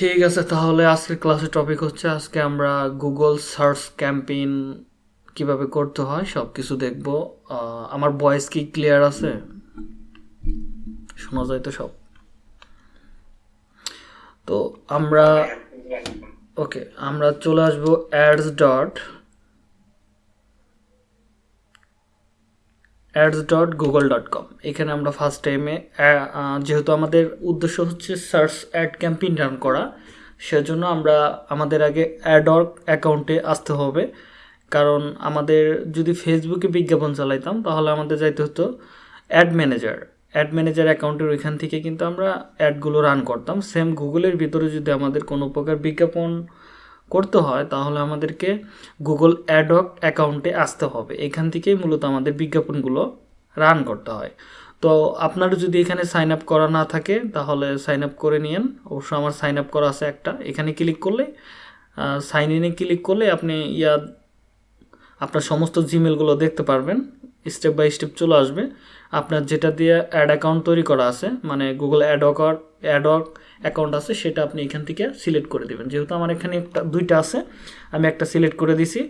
ঠিক আছে, তাহলে আজকের ক্লাসের টপিক হচ্ছে আজকে আমরা গুগল সার্চ ক্যাম্পেইন কীভাবে করতে হয় সব কিছু দেখব আমার ভয়েস কি ক্লিয়ার আছে? শোনা যায় তো সব। তো আমরা ওকে আমরা চলে আসব ads dot ads dot Google dot com এখানে আমরা ফার্স্ট টাইমে যেহেতু আমাদের উদ্দেশ্য হচ্ছে সার্চ অ্যাড ক্যাম্পেইন রান করা, সেজন্য আমরা আমাদের আগে অ্যাডর অ্যাকাউন্টে আসতে হবে। কারণ আমাদের যদি ফেসবুকে বিজ্ঞাপন চালাইতাম, তাহলে আমাদের যাইতে হতো অ্যাড ম্যানেজার অ্যাড ম্যানেজার অ্যাকাউন্টের ওইখান থেকে কিন্তু আমরা অ্যাডগুলো রান করতাম। সেম গুগলের ভিতরে যদি আমাদের কোনো প্রকার বিজ্ঞাপন করতে হয়, তাহলে আমাদেরকে গুগল অ্যাডক অ্যাকাউন্টে আসতে হবে। এখান থেকেই মূলত আমাদের বিজ্ঞাপনগুলো রান করতে হয়। তো আপনার যদি এখানে সাইন আপ করা না থাকে, তাহলে সাইন আপ করে নিন অবশ্য আমার সাইন আপ করা আছে একটা। এখানে ক্লিক করলে সাইন ইনে ক্লিক করলে আপনি ইয়া, আপনার সমস্ত জিমেলগুলো দেখতে পারবেন। স্টেপ বাই স্টেপ চলে আসবে। আপনার যেটা দিয়ে অ্যাড অ্যাকাউন্ট তৈরি করা আছে মানে গুগল অ্যাডক অ্যাডক অ্যাকাউন্ট আছে, সেটা আপনি এখান থেকে সিলেক্ট করে দেবেন। যেহেতু আমার এখানে একটা দুইটা আছে, আমি একটা সিলেক্ট করে দিছি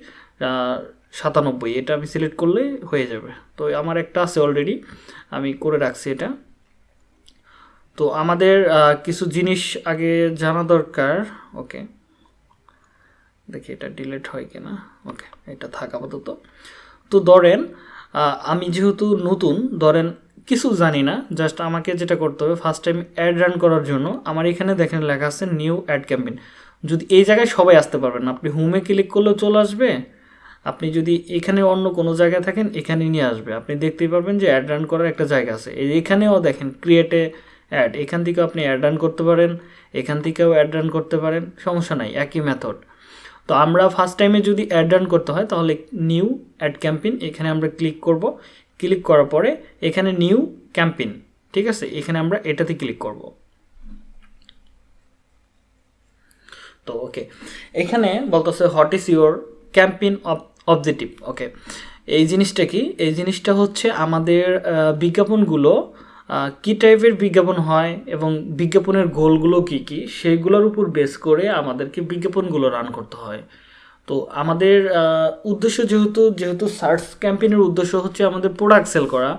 সাতানব্বই। এটা আমি সিলেক্ট করলে হয়ে যাবে। তো আমার একটা আছে অলরেডি আমি করে রাখছি এটা। তো আমাদের কিছু জিনিস আগে জানা দরকার। ওকে। দেখি এটা ডিলেট হয় কিনা। ওকে, এটা থাক আপাতত। তো ধরেন আমি যেহেতু নতুন, ধরেন কিছু জানি না জাস্ট আমাকে যেটা করতে হবে ফার্স্ট টাইম অ্যাড রান করার জন্য আমার এখানে দেখেন লেখা আছে নিউ অ্যাড ক্যাম্পেইন যদি এই জায়গায় সবাই আসতে পারবেন, আপনি হোমে ক্লিক করলেও চলে আসবে, আপনি যদি এখানে অন্য কোনো জায়গায় থাকেন, এখানে নিয়ে আসবে। আপনি দেখতেই পারবেন যে অ্যাড রান করার একটা জায়গা আছে। এখানেও দেখেন ক্রিয়েটে অ্যাড এখান থেকেও আপনি অ্যাড রান করতে পারেন, এখান থেকেও অ্যাড রান করতে পারেন, সমস্যা নাই, একই মেথড তো আমরা ফার্স্ট টাইমে যদি অ্যাড রান করতে হয়, তাহলে নিউ অ্যাড ক্যাম্পেইন এখানে আমরা ক্লিক করব। ক্লিক করার পরে এখানে নিউ ক্যাম্পেইন, ঠিক আছে? এখানে আমরা এটাতে ক্লিক করব। তো, ওকে। এখানে বলতেছে what is your campaign objective okay. এই জিনিসটা কি? এই জিনিসটা হচ্ছে আমাদের বিজ্ঞাপনগুলো কি টাইপের বিজ্ঞাপন হয় এবং বিজ্ঞাপনের গোলগুলো কি কি, সেগুলোর উপর বেস করে আমাদেরকে বিজ্ঞাপনগুলো রান করতে হয়। তো আমাদের উদ্দেশ্য যেহেতু যেহেতু সার্চ ক্যাম্পেইনের উদ্দেশ্য হচ্ছে আমাদের প্রোডাক্ট সেল করা।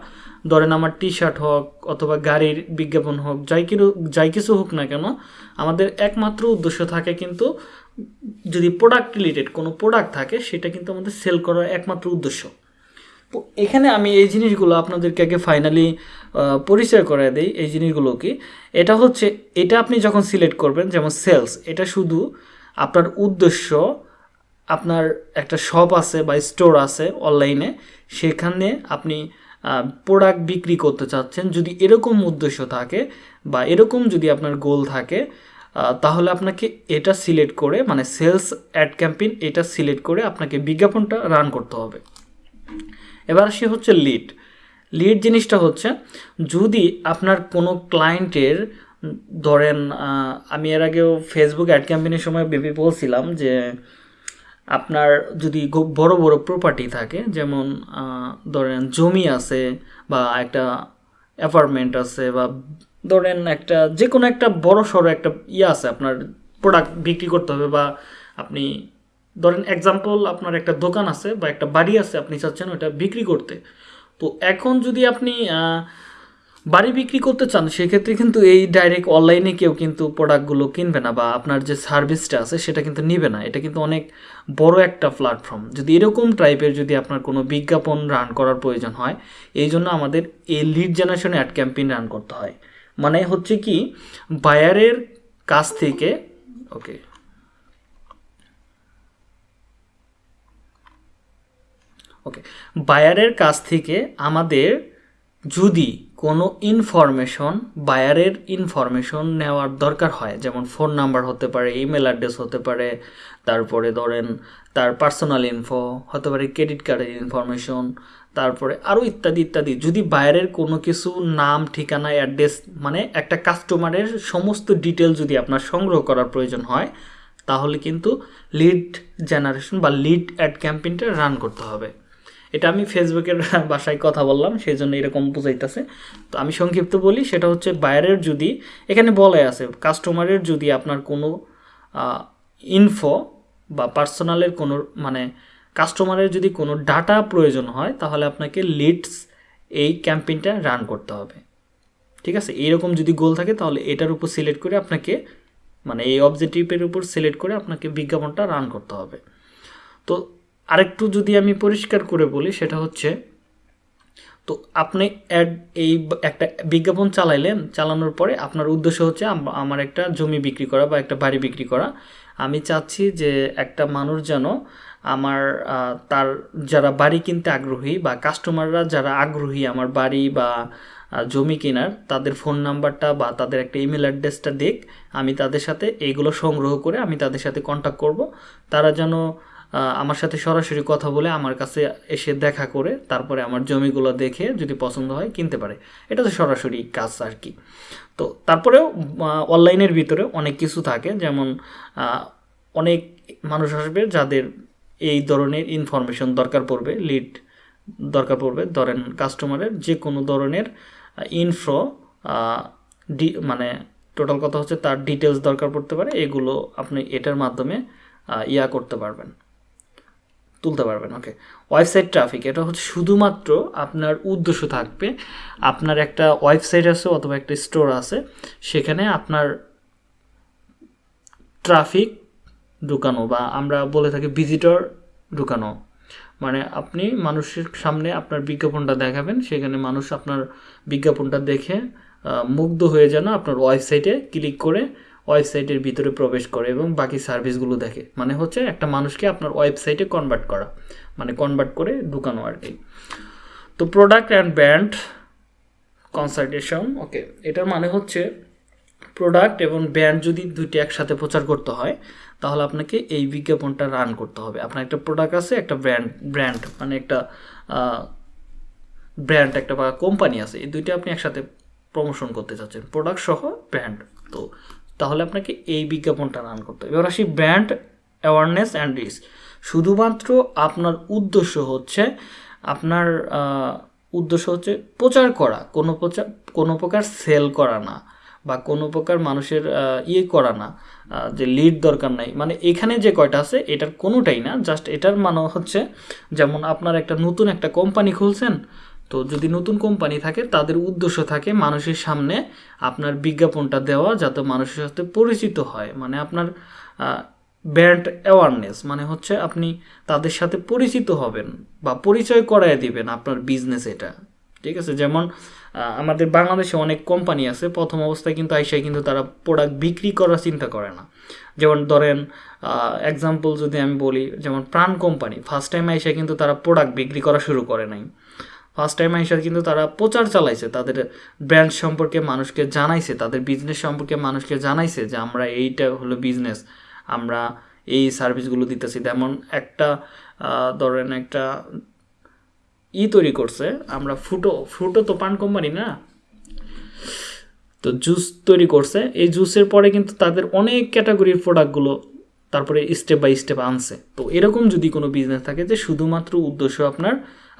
ধরেন আমার টি শার্ট হোক অথবা গাড়ির বিজ্ঞাপন হোক, যাই কিছু যাই কিছু হোক না কেন, আমাদের একমাত্র উদ্দেশ্য থাকে কিন্তু যদি প্রোডাক্ট রিলেটেড কোনো প্রোডাক্ট থাকে, সেটা কিন্তু আমাদের সেল করার একমাত্র উদ্দেশ্য। তো এখানে আমি এই জিনিসগুলো আপনাদেরকে আগে ফাইনালি পরিচয় করে দেই এই জিনিসগুলো কি এটা হচ্ছে, এটা আপনি যখন সিলেক্ট করবেন, যেমন সেলস এটা শুধু আপনার উদ্দেশ্য আপনার একটা শপ আছে বা স্টোর আছে অনলাইনে সেখানে আপনি প্রোডাক্ট বিক্রি করতে চাচ্ছেন। যদি এরকম উদ্দেশ্য থাকে বা এরকম যদি আপনার গোল থাকে তাহলে আপনাকে এটা সিলেক্ট করে মানে সেলস অ্যাড ক্যাম্পেইন এটা সিলেক্ট করে আপনাকে বিজ্ঞাপনটা রান করতে হবে। এবার সে হচ্ছে লিড লিড জিনিসটা হচ্ছে, যদি আপনার কোনো ক্লায়েন্টের ধরেন আমি এর আগেও ফেসবুক অ্যাড ক্যাম্পেইনের সময় ভেবে বলছিলাম যে আপনার যদি বড় বড় প্রপার্টি থাকে, যেমন ধরেন জমি আছে বা একটা অ্যাপার্টমেন্ট আছে বা ধরেন একটা যে কোনো একটা বড় সড়ো একটা ইয়ে আছে, আপনার প্রোডাক্ট বিক্রি করতে হবে বা আপনি, ধরেন এক্সাম্পল আপনার একটা দোকান আছে বা একটা বাড়ি আছে আপনি চাচ্ছেন ওটা বিক্রি করতে। তো এখন যদি আপনি বাড়ি বিক্রি করতে চান, সেক্ষেত্রে কিন্তু এই ডাইরেক্ট অনলাইনে কেউ কিন্তু প্রোডাক্টগুলো কিনবে না বা আপনার যে সার্ভিসটা আছে, সেটা কিন্তু নিবে না। এটা কিন্তু অনেক বড় একটা প্ল্যাটফর্ম যদি এরকম টাইপের যদি আপনার কোনো বিজ্ঞাপন রান করার প্রয়োজন হয়, এই জন্য আমাদের এই lead generation ad campaign run করতে হয়। মানে হচ্ছে কি বায়ারের কাছ থেকে ওকে ওকে বায়ারের কাছ থেকে আমাদের যদি কোনো ইনফরমেশন বায়ারের ইনফরমেশন নেওয়ার দরকার হয়, যেমন ফোন নাম্বার হতে পারে ইমেল অ্যাড্রেস হতে পারে, তারপরে ধরেন তার পার্সোনাল ইনফো হতে পারে ক্রেডিট কার্ডের ইনফরমেশন তারপরে আরও ইত্যাদি ইত্যাদি। যদি বায়ারের কোনো কিছু নাম, ঠিকানা অ্যাড্রেস মানে একটা কাস্টমারের সমস্ত ডিটেল যদি আপনার সংগ্রহ করার প্রয়োজন হয়, তাহলে কিন্তু লিড জেনারেশন বা লিড অ্যাড ক্যাম্পেইনটা রান করতে হবে। এটা আমি ফেসবুকের বাসায় কথা বললাম, সেই জন্য এরকম বুঝাইতেছে। তো আমি সংক্ষিপ্ত বলি, সেটা হচ্ছে বাইরের যদি, এখানে বলে আছে কাস্টমারের যদি আপনার কোনো ইনফো বা পার্সোনালের কোনো মানে কাস্টমারের যদি কোনো ডাটা প্রয়োজন হয়, তাহলে আপনাকে লিডস এই ক্যাম্পেইনটা রান করতে হবে। ঠিক আছে? এইরকম যদি গোল থাকে, তাহলে এটার উপর সিলেক্ট করে আপনাকে মানে এই অবজেক্টিভের উপর সিলেক্ট করে আপনাকে বিজ্ঞাপনটা রান করতে হবে। তো আরেকটু যদি আমি পরিষ্কার করে বলি, সেটা হচ্ছে, তো আপনি অ্যাড এই একটা বিজ্ঞাপন চালাইলেন, চালানোর পরে আপনার উদ্দেশ্য হচ্ছে আমার একটা জমি বিক্রি করা বা একটা বাড়ি বিক্রি করা। আমি চাচ্ছি যে একটা মানুষ যেন আমার তার যারা বাড়ি কিনতে আগ্রহী বা কাস্টমাররা যারা আগ্রহী আমার বাড়ি বা জমি কেনার, তাদের ফোন নাম্বারটা বা তাদের একটা ইমেল অ্যাড্রেসটা দেখ আমি তাদের সাথে এইগুলো সংগ্রহ করে আমি তাদের সাথে কন্ট্যাক্ট করব। তারা যেন আমার সাথে সরাসরি কথা বলে আমার কাছে এসে দেখা করে তারপরে আমার জমিগুলো দেখে যদি পছন্দ হয় কিনতে পারে। এটা তো সরাসরি কাজ আর কি। তো তারপরেও অনলাইনের ভিতরে অনেক কিছু থাকে। যেমন অনেক মানুষ আসবে যাদের এই ধরনের ইনফরমেশন দরকার পড়বে লিড দরকার পড়বে। ধরেন কাস্টমারের যে কোনো ধরনের ইনফ্রো ডি মানে টোটাল কথা হচ্ছে তার ডিটেলস দরকার পড়তে পারে। এগুলো আপনি এটার মাধ্যমে ইয়া করতে পারবেন। তুলতে পারবেন ওকে ওয়েবসাইট ট্রাফিক এটা হচ্ছে শুধুমাত্র আপনার উদ্দেশ্য থাকবে, আপনার একটা ওয়েবসাইট আছে অথবা একটা স্টোর আছে, সেখানে আপনার ট্রাফিক ঢুকানো বা আমরা বলে থাকি ভিজিটর ঢুকানো। মানে আপনি মানুষের সামনে আপনার বিজ্ঞাপনটা দেখাবেন, সেখানে মানুষ আপনার বিজ্ঞাপনটা দেখে মুগ্ধ হয়ে যেন আপনার ওয়েবসাইটে ক্লিক করে ওয়েবসাইটের ভিতরে প্রবেশ করে এবং বাকি সার্ভিসগুলো দেখে। মানে হচ্ছে একটা মানুষকে আপনার ওয়েবসাইটে কনভার্ট করা। মানে কনভার্ট করে ঢুকানো আর কি। তো product and brand consultation okay এটার মানে হচ্ছে প্রোডাক্ট এবং ব্র্যান্ড যদি দুইটি একসাথে প্রচার করতে হয়, তাহলে আপনাকে এই বিজ্ঞাপনটা রান করতে হবে। আপনার একটা প্রোডাক্ট আছে, একটা ব্র্যান্ড ব্র্যান্ড মানে একটা ব্র্যান্ড একটা বা কোম্পানি আছে, এই দুইটা আপনি একসাথে প্রমোশন করতে চাচ্ছেন। প্রোডাক্ট সহ ব্র্যান্ড তো তাহলে আপনাকে এই বিজ্ঞাপনটা রান করতে হবে। এবার আসি ব্র্যান্ড অ্যাওয়ারনেস অ্যান্ড রিস শুধুমাত্র আপনার উদ্দেশ্য হচ্ছে, আপনার উদ্দেশ্য হচ্ছে প্রচার করা, কোনো প্রচার কোনো প্রকার সেল করা না বা কোনো প্রকার মানুষের ইয়ে করা না যে লিড দরকার নাই। মানে এখানে যে কয়টা আছে, এটার কোনোটাই না জাস্ট এটার মানে হচ্ছে, যেমন আপনার একটা নতুন একটা কোম্পানি খুলছেন তো যদি নতুন কোম্পানি থাকে, তাদের উদ্দেশ্য থাকে মানুষের সামনে আপনার বিজ্ঞাপনটা দেওয়া যাতে মানুষের সাথে পরিচিত হয়। মানে আপনার ব্র্যান্ড অ্যাওয়ারনেস মানে হচ্ছে আপনি তাদের সাথে পরিচিত হবেন বা পরিচয় করায় দিবেন আপনার বিজনেস এটা। ঠিক আছে? যেমন আমাদের বাংলাদেশে অনেক কোম্পানি আছে, প্রথম অবস্থায় কিন্তু আইসায় কিন্তু তারা প্রোডাক্ট বিক্রি করার চিন্তা করে না। যেমন ধরেন এক্সাম্পল যদি আমি বলি, যেমন প্রাণ কোম্পানি ফার্স্ট টাইম আইসায় কিন্তু তারা প্রোডাক্ট বিক্রি করা শুরু করে নাই। ফার্স্ট টাইম আইসা কিন্তু তারা প্রচার চালাইছে, তাদের ব্র্যান্ড সম্পর্কে মানুষকে জানাইছে, তাদের বিজনেস সম্পর্কে মানুষকে জানাইছে যে আমরা এইটা হলো বিজনেস আমরা এই সার্ভিসগুলো দিতেছি। তেমন একটা ধরেন একটা ই তৈরি করছে, আমরা ফুটো ফ্রুটো তো পান কোম্পানি না? তো জুস তৈরি করছে, এই জুসের পরে কিন্তু তাদের অনেক ক্যাটাগরির প্রোডাক্টগুলো তারপরে স্টেপ বাই স্টেপ আনছে। তো এরকম যদি কোনো বিজনেস থাকে যে শুধুমাত্র উদ্দেশ্য আপনার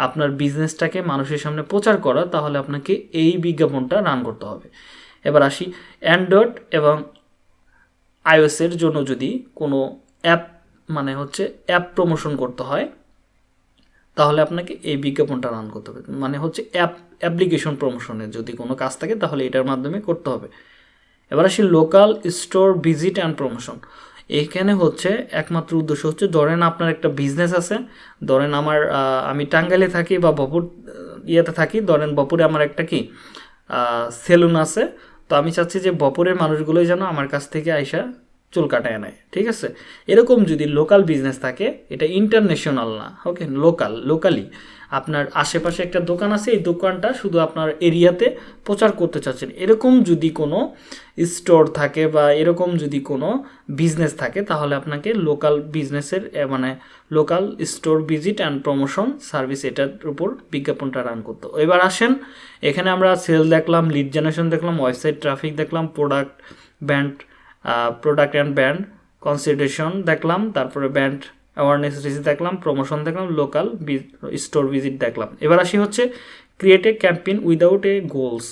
আপনার বিজনেসটাকে মানুষের সামনে প্রচার করা, তাহলে আপনাকে এই বিজ্ঞাপনটা রান করতে হবে। এবার আসি অ্যান্ড্রয়েড এবং আইওএসের জন্য যদি কোনো অ্যাপ মানে হচ্ছে অ্যাপ প্রমোশন করতে হয়, তাহলে আপনাকে এই বিজ্ঞাপনটা রান করতে হবে। মানে হচ্ছে অ্যাপ অ্যাপ্লিকেশন প্রমোশনের যদি কোনো কাজ থাকে, তাহলে এটার মাধ্যমে করতে হবে। এবার আসি local store visit and promotion এইখানে হচ্ছে একমাত্র উদ্দেশ্য হচ্ছে, ধরেন আপনার একটা বিজনেস আছে, ধরেন আমার আমি টাঙ্গাইলে থাকি বা বপুর ইয়েতে থাকি, ধরেন বপুরে আমার একটা কি সেলুন আছে, তো আমি চাচ্ছি যে বপুরের মানুষগুলোই যেন আমার কাছ থেকে আইসা চুল কাটায় নেয়, ঠিক আছে? এরকম যদি লোকাল বিজনেস থাকে, এটা ইন্টারন্যাশনাল না ওকে লোকাল লোকালি আপনার আশেপাশে একটা দোকান আছে, এই দোকানটা শুধু আপনার এরিয়াতে প্রচার করতে চাচ্ছেন। এরকম যদি কোনো স্টোর থাকে বা এরকম যদি কোনো বিজনেস থাকে, তাহলে আপনাকে লোকাল বিজনেসের মানে local store visit and promotion service এটার উপর বিজ্ঞাপনটা রান করতো। এবার আসেন, এখানে আমরা সেল দেখলাম লিড জেনারেশন দেখলাম ওয়েবসাইট ট্রাফিক দেখলাম product brand product and brand consideration দেখলাম, তারপরে ব্যান্ড অ্যাওয়ারনেস রিসিট দেখলাম প্রমোশন দেখলাম লোকাল স্টোর ভিজিট দেখলাম। এবার আসি হচ্ছে create a campaign without a goals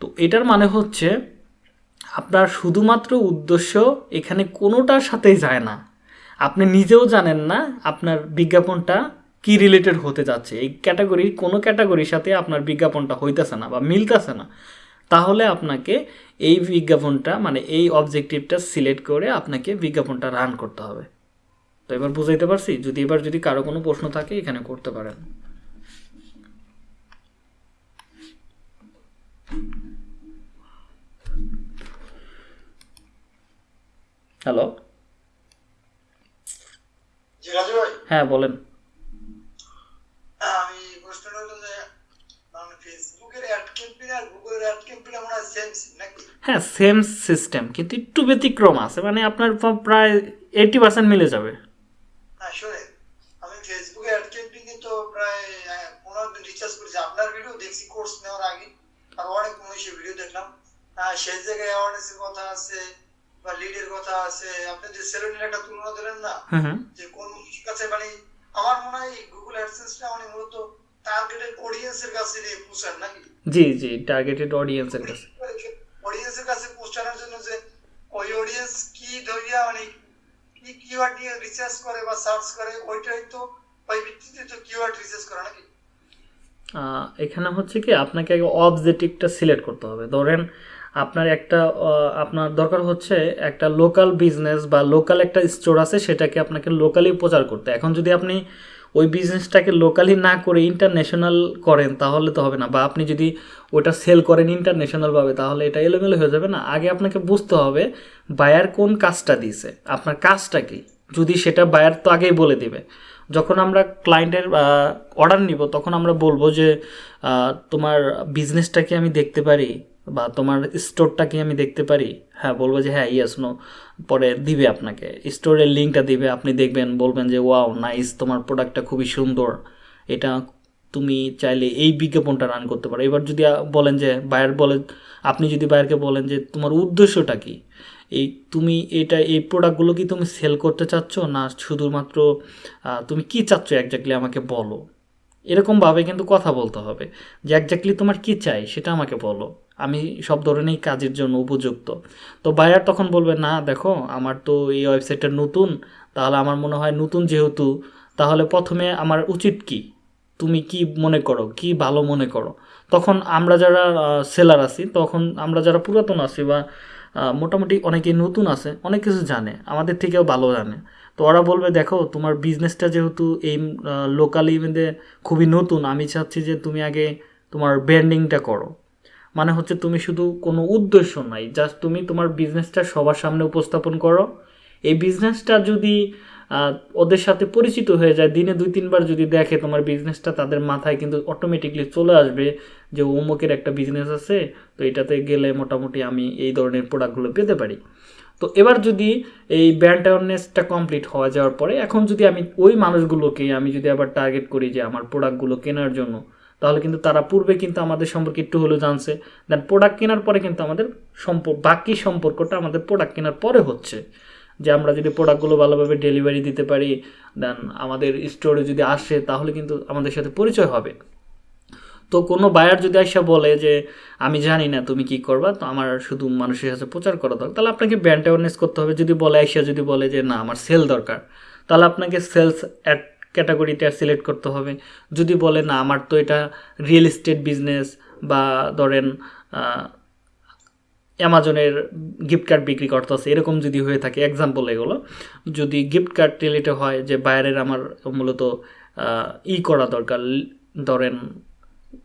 তো এটার মানে হচ্ছে আপনার শুধুমাত্র উদ্দেশ্য এখানে কোনোটার সাথেই যায় না। আপনি নিজেও জানেন না আপনার বিজ্ঞাপনটা কি রিলেটেড হতে যাচ্ছে। এই ক্যাটাগরি কোনো ক্যাটাগরির সাথে আপনার বিজ্ঞাপনটা হইতেছে না বা মিলতেছে না। তাহলে আপনাকে এই বিজ্ঞাপনটা মানে এই অবজেক্টিভটা সিলেক্ট করে আপনাকে বিজ্ঞাপনটা রান করতে হবে। তো এবার বুঝাইতে পারছি যদি এবার যদি কারও কোনো প্রশ্ন থাকে এখানে করতে পারেন। হ্যালো? হ্যাঁ বলেন। আমি প্রশ্নটা হলো যে মানে ফেসবুকের অ্যাড ক্যাম্পেইন আর গুগলের অ্যাড ক্যাম্পেইন সেম নাকি? হ্যাঁ সেম সিস্টেম কিন্তু একটু ব্যতিক্রম আছে। মানে আপনার প্রায় এইটি পার্সেন্ট মিলে যাবে। হ্যাঁ শুনে আমি ফেসবুকে অ্যাড ক্যাম্পেইন কিন্তু প্রায় পনেরো দিন রিচার্জ করেছি। আপনার ভিডিও দেখছি কোর্স নেওয়ার আগে। আর অনেক মনীষী ভিডিও দেখলাম। সেই জায়গায় অ্যাওয়ারনেসের কথা আছে বা লিডের কথা আছে। আপনি যে সেলুনের একটা তুলনা দিলেন না যে কোন কাছে মানে আমার মনে হয় গুগল অ্যাডসেন্সটা মানে মূলত টার্গেটেড অডিয়েন্সের কাছে নিয়ে পৌঁছান নাকি? জি জি টার্গেটেড অডিয়েন্সের কাছে। অডিয়েন্সের কাছে পৌঁছানোর জন্য যে ওই অডিয়েন্স কি ধরিয়া মানে কি নিয়ে রিসার্চ করে বা সার্চ করে, ওইটাই তো ওই ভিত্তিতে তো রিসার্চ করে নাকি? এখানে হচ্ছে কি, আপনাকে আগে অবজেক্টিভটা সিলেক্ট করতে হবে। ধরেন আপনার একটা আপনার দরকার হচ্ছে একটা লোকাল বিজনেস বা লোকাল একটা স্টোর আছে, সেটাকে আপনাকে লোকালি প্রচার করতে। এখন যদি আপনি ওই বিজনেসটাকে লোকালি না করে ইন্টারন্যাশনাল করেন, তাহলে তো হবে না। বা আপনি যদি ওটা সেল করেন ইন্টারন্যাশনালভাবে তাহলে এটা এলোমেলো হয়ে যাবে না। আগে আপনাকে বুঝতে হবে বায়ার কোন কাজটা দিয়েছে, আপনার কাজটা কি? যদি সেটা বায়ার তো আগেই বলে দিবে। যখন আমরা ক্লায়েন্টের অর্ডার নিব, তখন আমরা বলব যে তোমার বিজনেসটা কি আমি দেখতে পারি বা তোমার স্টোরটা কি আমি দেখতে পারি? হ্যাঁ বলব যে হ্যাঁ ইয়েস নো পরে দিবে আপনাকে। স্টোরের লিঙ্কটা দিবে, আপনি দেখবেন, বলবেন যে ওয়াও নাইস তোমার প্রোডাক্টটা খুবই সুন্দর। এটা তুমি চাইলে এই বিজ্ঞাপনটা রান করতে পারো। এবার যদি বলেন যে বায়ার বলে, আপনি যদি বায়ারকে বলেন যে, তোমার উদ্দেশ্যটা কি? এই তুমি এটা, এই প্রোডাক্টগুলো কি তুমি সেল করতে চাচ্ছ? না শুধুমাত্র তুমি কি চাচ্ছ? একজাক্টলি আমাকে বলো। এরকমভাবে কিন্তু কথা বলতে হবে। যে একজাক্টলি তোমার কি চাই, সেটা আমাকে বলো। আমি সব ধরনেরই কাজের জন্য উপযুক্ত। তো বায়ার তখন বলবে, না, দেখো, আমার তো এই ওয়েবসাইটটা নতুন, তাহলে আমার মনে হয় নতুন যেহেতু, তাহলে প্রথমে আমার উচিত কি? তুমি কি মনে করো? কি ভালো মনে করো? তখন আমরা যারা সেলার আছি, তখন আমরা যারা পুরাতন আছি বা মোটামুটি অনেকেই নতুন আছে, অনেক কিছু জানে, আমাদের থেকেও ভালো জানে। তো ওরা বলবে, দেখো, তোমার বিজনেসটা যেহেতু এই লোকালি মধ্যে খুবই নতুন, আমি চাচ্ছি যে তুমি আগে তোমার ব্র্যান্ডিংটা করো। মানে হচ্ছে তুমি শুধু কোনো উদ্দেশ্য নাই জাস্ট তুমি তোমার বিজনেসটা সবার সামনে উপস্থাপন করো। এই বিজনেসটা যদি ওদের সাথে পরিচিত হয়ে যায়, দিনে দুই তিনবার যদি দেখে তোমার বিজনেসটা তাদের মাথায় কিন্তু অটোমেটিকলি চলে আসবে যে অমুকের একটা বিজনেস আছে, তো এটাতে গেলে মোটামুটি আমি এই ধরনের প্রোডাক্টগুলো পেতে পারি। তো এবার যদি এই ব্র্যান্ড অ্যাওয়ারনেসটা কমপ্লিট হওয়া যাওয়ার পরে, এখন যদি আমি ওই মানুষগুলোকে, আমি যদি আবার টার্গেট করি যে আমার প্রোডাক্টগুলো কেনার জন্য তাহলে কিন্তু তারা পূর্বে কিন্তু আমাদের সম্পর্কে একটু হলেও জানছে। দেন প্রোডাক্ট কেনার পরে কিন্তু আমাদের সম্পর্ক, বাকি সম্পর্কটা আমাদের প্রোডাক্ট কেনার পরে হচ্ছে। যে আমরা যদি প্রোডাক্টগুলো ভালোভাবে ডেলিভারি দিতে পারি দেন আমাদের স্টোরে যদি আসে, তাহলে কিন্তু আমাদের সাথে পরিচয় হবে। তো কোনো বায়ার যদি আইসা বলে যে, আমি জানি না তুমি কি করবা, তো আমার শুধু মানুষের সাথে প্রচার করা দরকার, তাহলে আপনাকে ব্র্যান্ড অ্যাওয়ারনেস করতে হবে। যদি বলে, আইসা যদি বলে যে, না, আমার সেল দরকার, তাহলে আপনাকে সেলস অ্যাড ক্যাটাগরিটা সিলেক্ট করতে হবে। যদি বলে, না, আমার তো এটা রিয়েল এস্টেট বিজনেস বা ধরেন অ্যামাজনের গিফট কার্ড বিক্রি করতেছে, এরকম যদি হয়ে থাকে এক্সাম্পল এগুলো, যদি গিফট কার্ড রিলেটেড হয় যে বাইরের আমার মূলত ই করা দরকার, ধরেন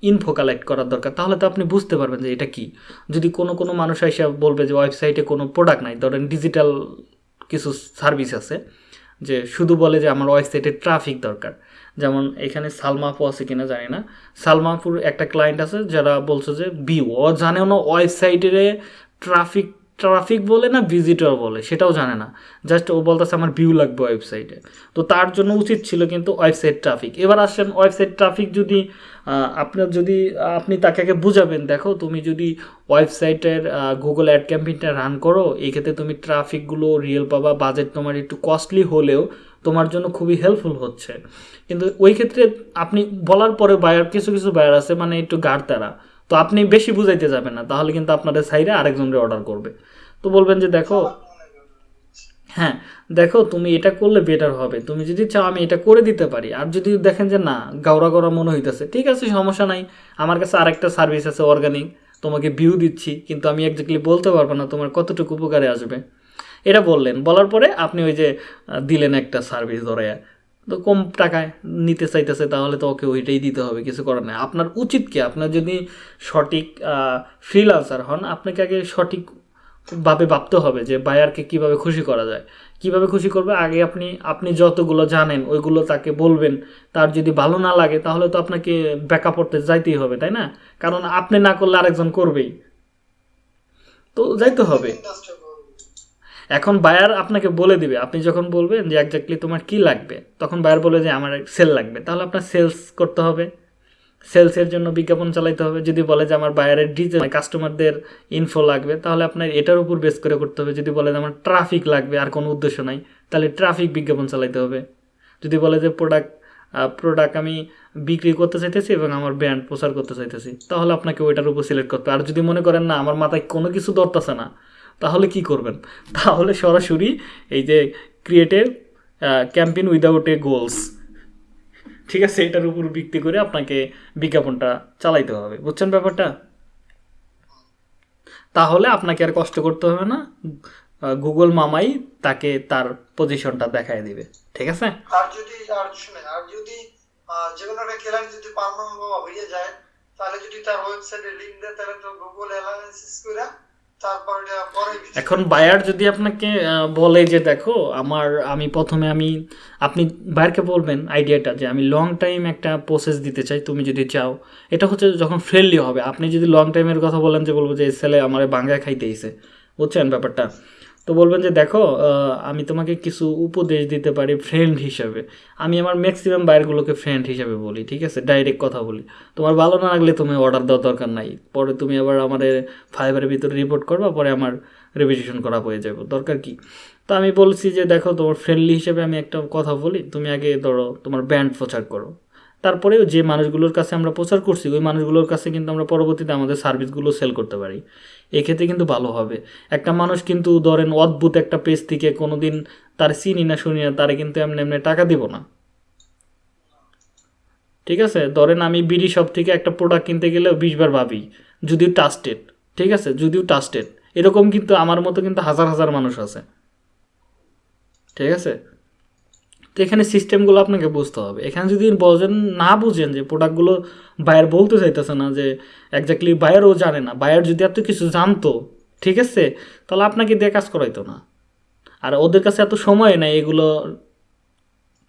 ইনফো কালেক্ট করার দরকার, তাহলে তো আপনি বুঝতে পারবেন যে এটা কি। যদি কোনো কোনো মানুষ এসে বলবে যে ওয়েবসাইটে কোনো প্রোডাক্ট নাই, ধরেন ডিজিটাল কিছু সার্ভিস আছে যে শুধু বলে যে আমার ওয়েবসাইটে ট্রাফিক দরকার। যেমন এখানে সালমাফু আছে কিনা জানি না। সালমাফুর একটা ক্লায়েন্ট আছে যারা বলছে যে, বিও জানেও না ওয়েবসাইটের ট্রাফিক ট্রাফিক বলে না ভিজিটর বলে, সেটাও জানে না। জাস্ট ও বলতেছে, আমার ভিউ লাগবে ওয়েবসাইটে তো তার জন্য উচিত ছিল কিন্তু ওয়েবসাইট ট্রাফিক এবার আসেন ওয়েবসাইট ট্রাফিক যদি আপনার যদি, আপনি তাকে আগে বুঝাবেন, দেখো, তুমি যদি ওয়েবসাইটের গুগল অ্যাড ক্যাম্পেইনটা রান করো, এই ক্ষেত্রে তুমি ট্রাফিকগুলো রিয়েল পাবা বাজেট তোমার একটু কস্টলি হলেও তোমার জন্য খুবই হেল্পফুল হচ্ছে। কিন্তু ওই ক্ষেত্রে আপনি বলার পরে বায়ার কিছু কিছু বায়ার আছে মানে একটু গাড় তারা। তো আপনি বেশি বুঝাইতে যাবেন না, তাহলে কিন্তু আপনাদের সাইডে আরেকজনকে অর্ডার করবে। তো বলবেন যে দেখো হ্যাঁ দেখো তুমি এটা করলে বেটার হবে। তুমি যদি চাও আমি এটা করে দিতে পারি আর যদি দেখেন যে না গাওরা গড়া মনে হইতেছে ঠিক আছে সমস্যা নাই। আমার কাছে আরেকটা সার্ভিস আছে অর্গানিক তোমাকে ভিউ দিচ্ছি কিন্তু আমি একজাক্টলি বলতে পারব না তোমার কতটুকু উপকারে আসবে। এটা বললেন বলার পরে আপনি ওই যে দিলেন একটা সার্ভিস ধরে তো কম টাকায় নিতে চাইতেছে তাহলে তো ওকে ওইটাই দিতে হবে কিছু করার নেই। আপনার উচিত কি? আপনার যদি সঠিক ফ্রিলান্সার হন আপনাকে আগে সঠিক ভাবে ভাবতে হবে যে বায়ারকে কীভাবে খুশি করা যায়। কীভাবে খুশি করবে? আগে আপনি আপনি যতগুলো জানেন, ওইগুলো তাকে বলবেন। তার যদি ভালো না লাগে, তাহলে তো আপনাকে ব্যাকআপ করতে যাইতেই হবে, তাই না? কারণ আপনি না করলে আরেকজন করবেই। তো যাইতে হবে। এখন বায়ার আপনাকে বলে দিবে। আপনি যখন বলবেন যে একজাক্টলি তোমার কি লাগবে? তখন বায়ার বলে যে, আমার সেল লাগবে। তাহলে আপনার সেলস করতে হবে। সেলসের জন্য বিজ্ঞাপন চালাইতে হবে। যদি বলে যে আমার বাইরের ডিজে কাস্টমারদের ইনফো লাগবে, তাহলে আপনার এটার উপর বেস করে করতে হবে। যদি বলে যে আমার ট্রাফিক লাগবে, আর কোনো উদ্দেশ্য নাই, তাহলে ট্রাফিক বিজ্ঞাপন চালাইতে হবে। যদি বলে যে প্রোডাক্ট প্রোডাক্ট আমি বিক্রি করতে চাইতেছি এবং আমার ব্র্যান্ড প্রচার করতে চাইতেছি, তাহলে আপনাকে ওইটার উপর সিলেক্ট করতে আর যদি মনে করেন, না, আমার মাথায় কোনো কিছু ধরতেছে না, তাহলে কি করবেন? তাহলে সরাসরি এই যে creative campaign without a goals ঠিক আছে, এটার উপর ভিত্তি করে আপনাকে বিজ্ঞাপনটা চালাইতে হবে। বুঝছেন ব্যাপারটা? তাহলে আপনাকে আর কষ্ট করতে হবে না। গুগল মামাই তাকে তার পজিশনটা দেখায় দিবে। ঠিক আছে? আর যদি, আর শুনেন, আর যদি যে কোনো একটা ক্লায়েন্ট যদি পারমানেন্ট হয়ে যায়, তাহলে যদি তার ওয়েবসাইটে লিংক দেয়, তাহলে তো গুগল অ্যানালাইসিস করে এখন বায়ার যদি আপনাকে বলে যে দেখো, আমার, আমি প্রথমে আমি, আপনি বায়ারকে বলবেন আইডিয়াটা যে আমি লং টাইম একটা প্রসেস দিতে চাই, তুমি যদি চাও। এটা হচ্ছে যখন ফ্রেন্ডলি হবে, আপনি যদি লং টাইমের কথা বলেন যে বলব যে এই ছেলে আমার বাঙ্গায় খাইতেইছে বুঝছেন ব্যাপারটা? তো বলবেন যে দেখো আমি তোমাকে কিছু উপদেশ দিতে পারি ফ্রেন্ড হিসাবে। আমি আমার ম্যাক্সিমাম বাইরগুলোকে ফ্রেন্ড হিসাবে বলি, ঠিক আছে? ডাইরেক্ট কথা বলি। তোমার ভালো না লাগলে তুমি অর্ডার দেওয়ার দরকার নাই। পরে তুমি আবার আমাদের ফাইবারের ভিতরে রিপোর্ট করবা, পরে আমার রেভিশন করা হয়ে যাবে। দরকার কি? তো আমি বলছি যে দেখো, তোমার ফ্রেন্ডলি হিসেবে আমি একটা কথা বলি। তুমি আগে ধরো, তোমার ব্যান্ড প্রচার করো। তারপরে যে মানুষগুলোর কাছে আমরা প্রচার করছি, ওই মানুষগুলোর কাছে কিন্তু আমরা পরবর্তীতে আমাদের সার্ভিসগুলো সেল করতে পারি। এক্ষেত্রে কিন্তু ভালো হবে। একটা মানুষ কিন্তু ধরেন অদ্ভুত একটা পেজ থেকে কোনো দিন তার চিনি না শুনি না, তারে কিন্তু এমনি এমনি টাকা দিব না। ঠিক আছে? ধরেন আমি বিডি শপ থেকে একটা প্রোডাক্ট কিনতে গেলে বিশ বার ভাবি, যদিও টাস্টেড ঠিক আছে? যদিও টাস্টেড এরকম কিন্তু আমার মতো কিন্তু হাজার হাজার মানুষ আছে। ঠিক আছে? তো এখানে সিস্টেমগুলো আপনাকে বুঝতে হবে। এখানে যদি বোঝেন না বুঝেন যে প্রোডাক্টগুলো বায়ার বলতে চাইতেছে না যে একজাক্টলি বায়ারও জানে না। বায়ার যদি এত কিছু জানতো, ঠিক আছে, তাহলে আপনাকে দিয়ে কাজ করাইতো না। আর ওদের কাছে এত সময় নেই এগুলো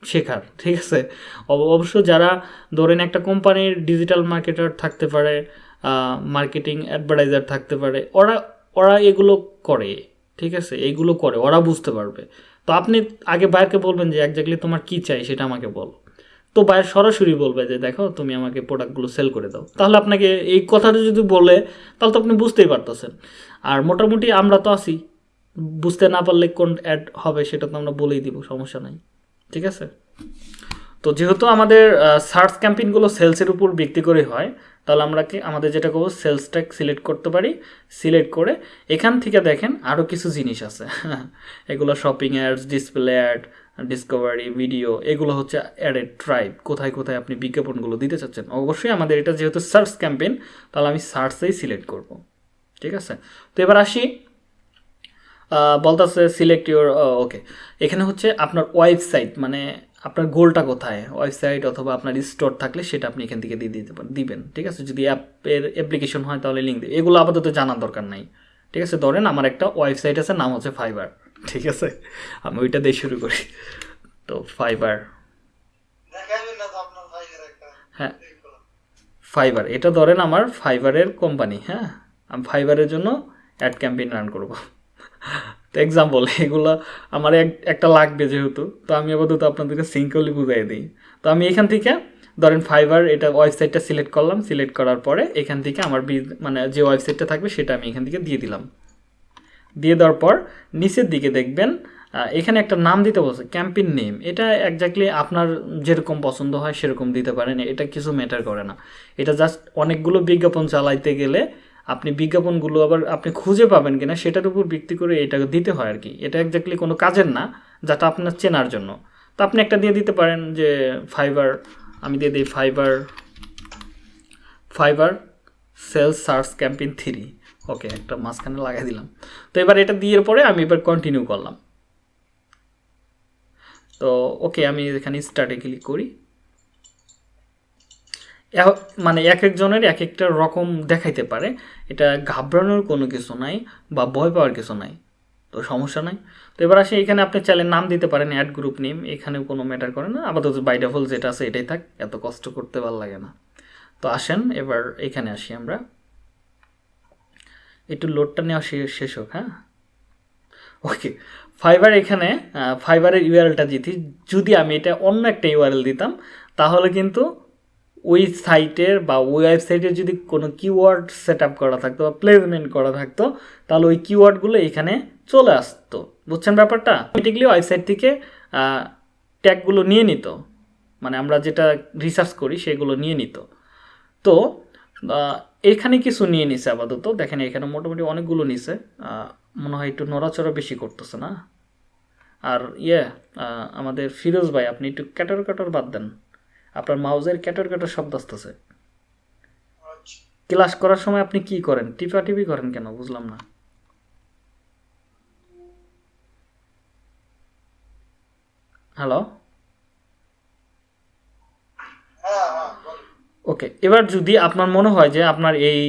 শেখার, ঠিক আছে? অব- অবশ্য যারা ধরেন একটা কোম্পানির ডিজিটাল মার্কেটার থাকতে পারে মার্কেটিং অ্যাডভার্টাইজার থাকতে পারে, ওরা ওরা এগুলো করে, ঠিক আছে? এইগুলো করে, ওরা বুঝতে পারবে। তো আপনি আগে বায়ারকে বলবেন যে একজাক্টলি তোমার কী চাই সেটা আমাকে বলো। তো বায়ার সরাসরি বলবে যে দেখো, তুমি আমাকে প্রোডাক্টগুলো সেল করে দাও। তাহলে আপনাকে এই কথাটা যদি বলে, তাহলে তো আপনি বুঝতেই পারতেছেন। আর মোটামুটি আমরা তো আছি। বুঝতে না পারলে কোন অ্যাড হবে সেটা তো আমরা বলেই দিব, সমস্যা নাই। ঠিক আছে? তো যেহেতু আমাদের সার্চ ক্যাম্পেইনগুলো সেলসের উপর ভিত্তি করে হয় তাহলে আমরা কি আমাদের যেটা করব? সেলস ট্যাগ সিলেক্ট করতে পারি। সিলেক্ট করে এখান থেকে দেখেন আরও কিছু জিনিস আছে। এগুলো shopping ads display ad discovery video এগুলো হচ্ছে অ্যাডেড ট্রাইব কোথায় কোথায় আপনি বিজ্ঞাপনগুলো দিতে চাচ্ছেন? অবশ্যই আমাদের এটা যেহেতু সার্চ ক্যাম্পেইন তাহলে আমি সার্চেই সিলেক্ট করব। ঠিক আছে? তো এবার আসি। বলতেছে সিলেক্ট ইউর ওকে এখানে হচ্ছে আপনার ওয়েবসাইট মানে আপনার গোলটা কোথায়? ওয়েবসাইট অথবা আপনার স্টোর থাকলে সেটা আপনি এখান থেকে দিয়ে দিতে পারেন দিবেন, ঠিক আছে? যদি অ্যাপের অ্যাপ্লিকেশন হয় তাহলে লিঙ্ক দিবে এগুলো আপাতত জানার দরকার নাই, ঠিক আছে? ধরেন আমার একটা ওয়েবসাইট আছে, নাম হচ্ছে ফাইবার ঠিক আছে? আমি ওইটা দিয়ে শুরু করি। তো ফাইবার হ্যাঁ। ফাইবার এটা ধরেন আমার ফাইবারের কোম্পানি হ্যাঁ? আমি ফাইবারের জন্য অ্যাড ক্যাম্পেইন রান করব। তো এক্সাম্পল এগুলো আমার এক, একটা লাগবে যেহেতু। তো আমি আপাতত আপনাদেরকে সিঙ্কলি বুঝাই দিই। তো আমি এখান থেকে, ধরেন ফাইবার এটা ওয়েবসাইটটা সিলেক্ট করলাম। সিলেক্ট করার পরে এখান থেকে আমার মানে যে ওয়েবসাইটটা থাকবে সেটা আমি এখান থেকে দিয়ে দিলাম। দিয়ে দেওয়ার পর নিচের দিকে দেখবেন এখানে একটা নাম দিতে বলছে ক্যাম্পেইন নেম এটা একজাক্টলি আপনার যেরকম পছন্দ হয় সেরকম দিতে পারেন। এটা কিছু ম্যাটার করে না। এটা জাস্ট অনেকগুলো বিজ্ঞাপন চালাইতে গেলে আপনি বিজ্ঞাপনগুলো আবার আপনি খুঁজে পাবেন কিনা সেটার উপর ভিত্তি করে এটা দিতে হয় আর কি। এটা একজাক্টলি কোনো কাজের না, যেটা আপনার চেনার জন্য। তো আপনি একটা দিয়ে দিতে পারেন যে ফাইবার আমি দিয়ে দিই Fiverr Fiverr sales search campaign three okay একটা মাঝখানে লাগাই দিলাম। তো এবার এটা দিয়ে পরে আমি এবার কন্টিনিউ করলাম। তো ওকে আমি এখানে স্টার্টে ক্লিক করি। মানে এক একজনের এক একটা রকম দেখাইতে পারে। এটা ঘাবড়ানোর কোনো কিছু নাই বা ভয় পাওয়ার কিছু নাই, তো সমস্যা নাই। তো এবার আসে, এখানে আপনি চাইলে নাম দিতে পারেন অ্যাড গ্রুপ নেম এখানেও কোনো ম্যাটার করে না। আপাতত বাই ডিফল্ট যেটা আছে এটাই থাক, এত কষ্ট করতে ভালো লাগে না। তো আসেন, এবার এখানে আসি আমরা। একটু লোডটা নেওয়া শেষ হোক হ্যাঁ? ওকে ফাইবার এখানে ফাইবারের ইউআরএলটা দিতি। যদি আমি এটা অন্য একটা ইউআরএল দিতাম, তাহলে কিন্তু ওই সাইটের বা ওই ওয়েবসাইটের যদি কোনো কিওয়ার্ড সেট আপ করা থাকতো বা প্লেসমেন্ট করা থাকতো, তাহলে ওই কিওয়ার্ডগুলো এখানে চলে আসতো। বুঝছেন ব্যাপারটা? অটোমেটিকলি ওয়েবসাইট থেকে ট্যাগগুলো নিয়ে নিত। মানে আমরা যেটা রিসার্চ করি সেগুলো নিয়ে নিত। তো এখানে কিছু নিয়ে নিছে আপাতত। দেখেন এখানে মোটামুটি অনেকগুলো নিছে। মনে হয় একটু নড়াচড়া বেশি করতেছে না? আর ইয়ে আমাদের ফিরোজ ভাই, আপনি একটু ক্যাটর ক্যাটর বাদ দেন। আপনার মাউজের ক্যাটর ক্যাটর শব্দ আসতেছে। আচ্ছা। ক্লাস করার সময় আপনি কি করেন? টিপা টিপি করেন কেন? বুঝলাম না। হ্যালো হ্যাঁ হ্যাঁ বলেন। ওকে এবার যদি আপনার মনে হয় যে আপনার এই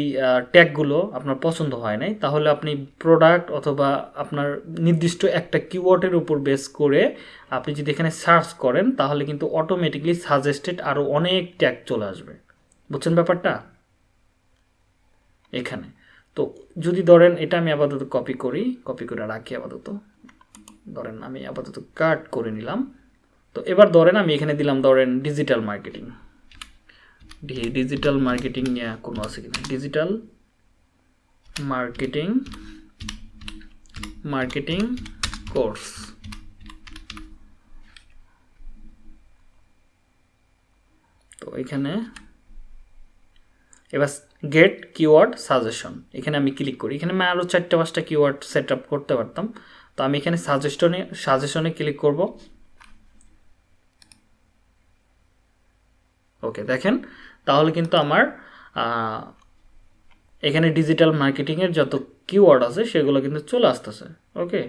ট্যাগগুলো আপনার পছন্দ হয় নাই, তাহলে আপনি প্রোডাক্ট অথবা আপনার নির্দিষ্ট একটা কিওয়ার্ডের উপর বেস করে আপনি যদি এখানে সার্চ করেন, তাহলে কিন্তু অটোমেটিকলি সাজেস্টেড আরও অনেক ট্যাগ চলে আসবে। বুঝছেন ব্যাপারটা? এখানে। তো যদি ধরেন, এটা আমি আপাতত কপি করি কপি করে রাখি আপাতত। ধরেন আমি আপাতত কাট করে নিলাম। তো এবার ধরেন আমি এখানে দিলাম, ধরেন ডিজিটাল মার্কেটিং ডিজিটাল মার্কেটিং নিয়ে কোনো আছে কিনা? ডিজিটাল মার্কেটিং মার্কেটিং কোর্স তো এখানে, এবার গেট কিওয়ার্ড সাজেশন এখানে আমি ক্লিক করি। এখানে আমি আরও চারটে পাঁচটা কিওয়ার্ড সেট আপ করতে পারতাম। তো আমি এখানে সাজেশনে সাজেশনে ক্লিক করব। ওকে, দেখেন তাহলে কিন্তু আমার এখানে ডিজিটাল মার্কেটিংয়ের যত কিওয়ার্ড আছে সেগুলো কিন্তু চলে আসতেছে ওকে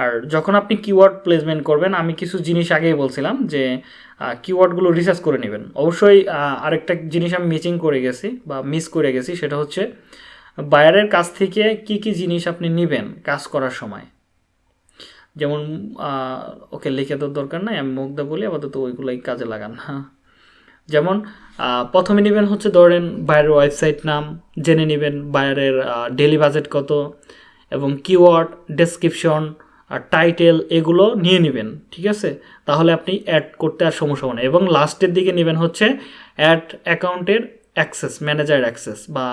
আর যখন আপনি কিওয়ার্ড প্লেসমেন্ট করবেন, আমি কিছু জিনিস আগেই বলছিলাম যে কিওয়ার্ডগুলো রিসার্চ করে নেবেন। অবশ্যই আরেকটা জিনিস আমি মিচিং করে গেছি বা মিস করে গেছি, সেটা হচ্ছে বায়ারের কাছ থেকে কি কি জিনিস আপনি নেবেন কাজ করার সময়। যেমন ওকে লিখে তো দরকার নাই, আমি মুগ্ধা বলি, আপাতত ওইগুলোই কাজে লাগান হ্যাঁ যেমন প্রথমে নেবেন হচ্ছে ধরেন বায়ারের ওয়েবসাইট নাম, জেনে নেবেন বায়ারের ডেলি বাজেট কত, এবং কিওয়ার্ড ডেসক্রিপশন আর টাইটেল এগুলো নিয়ে নেবেন, ঠিক আছে? তাহলে আপনি অ্যাড করতে আর সমস্যা হবে না। এবং লাস্টের দিকে নেবেন হচ্ছে অ্যাড অ্যাকাউন্টের অ্যাক্সেস ম্যানেজার অ্যাক্সেস বা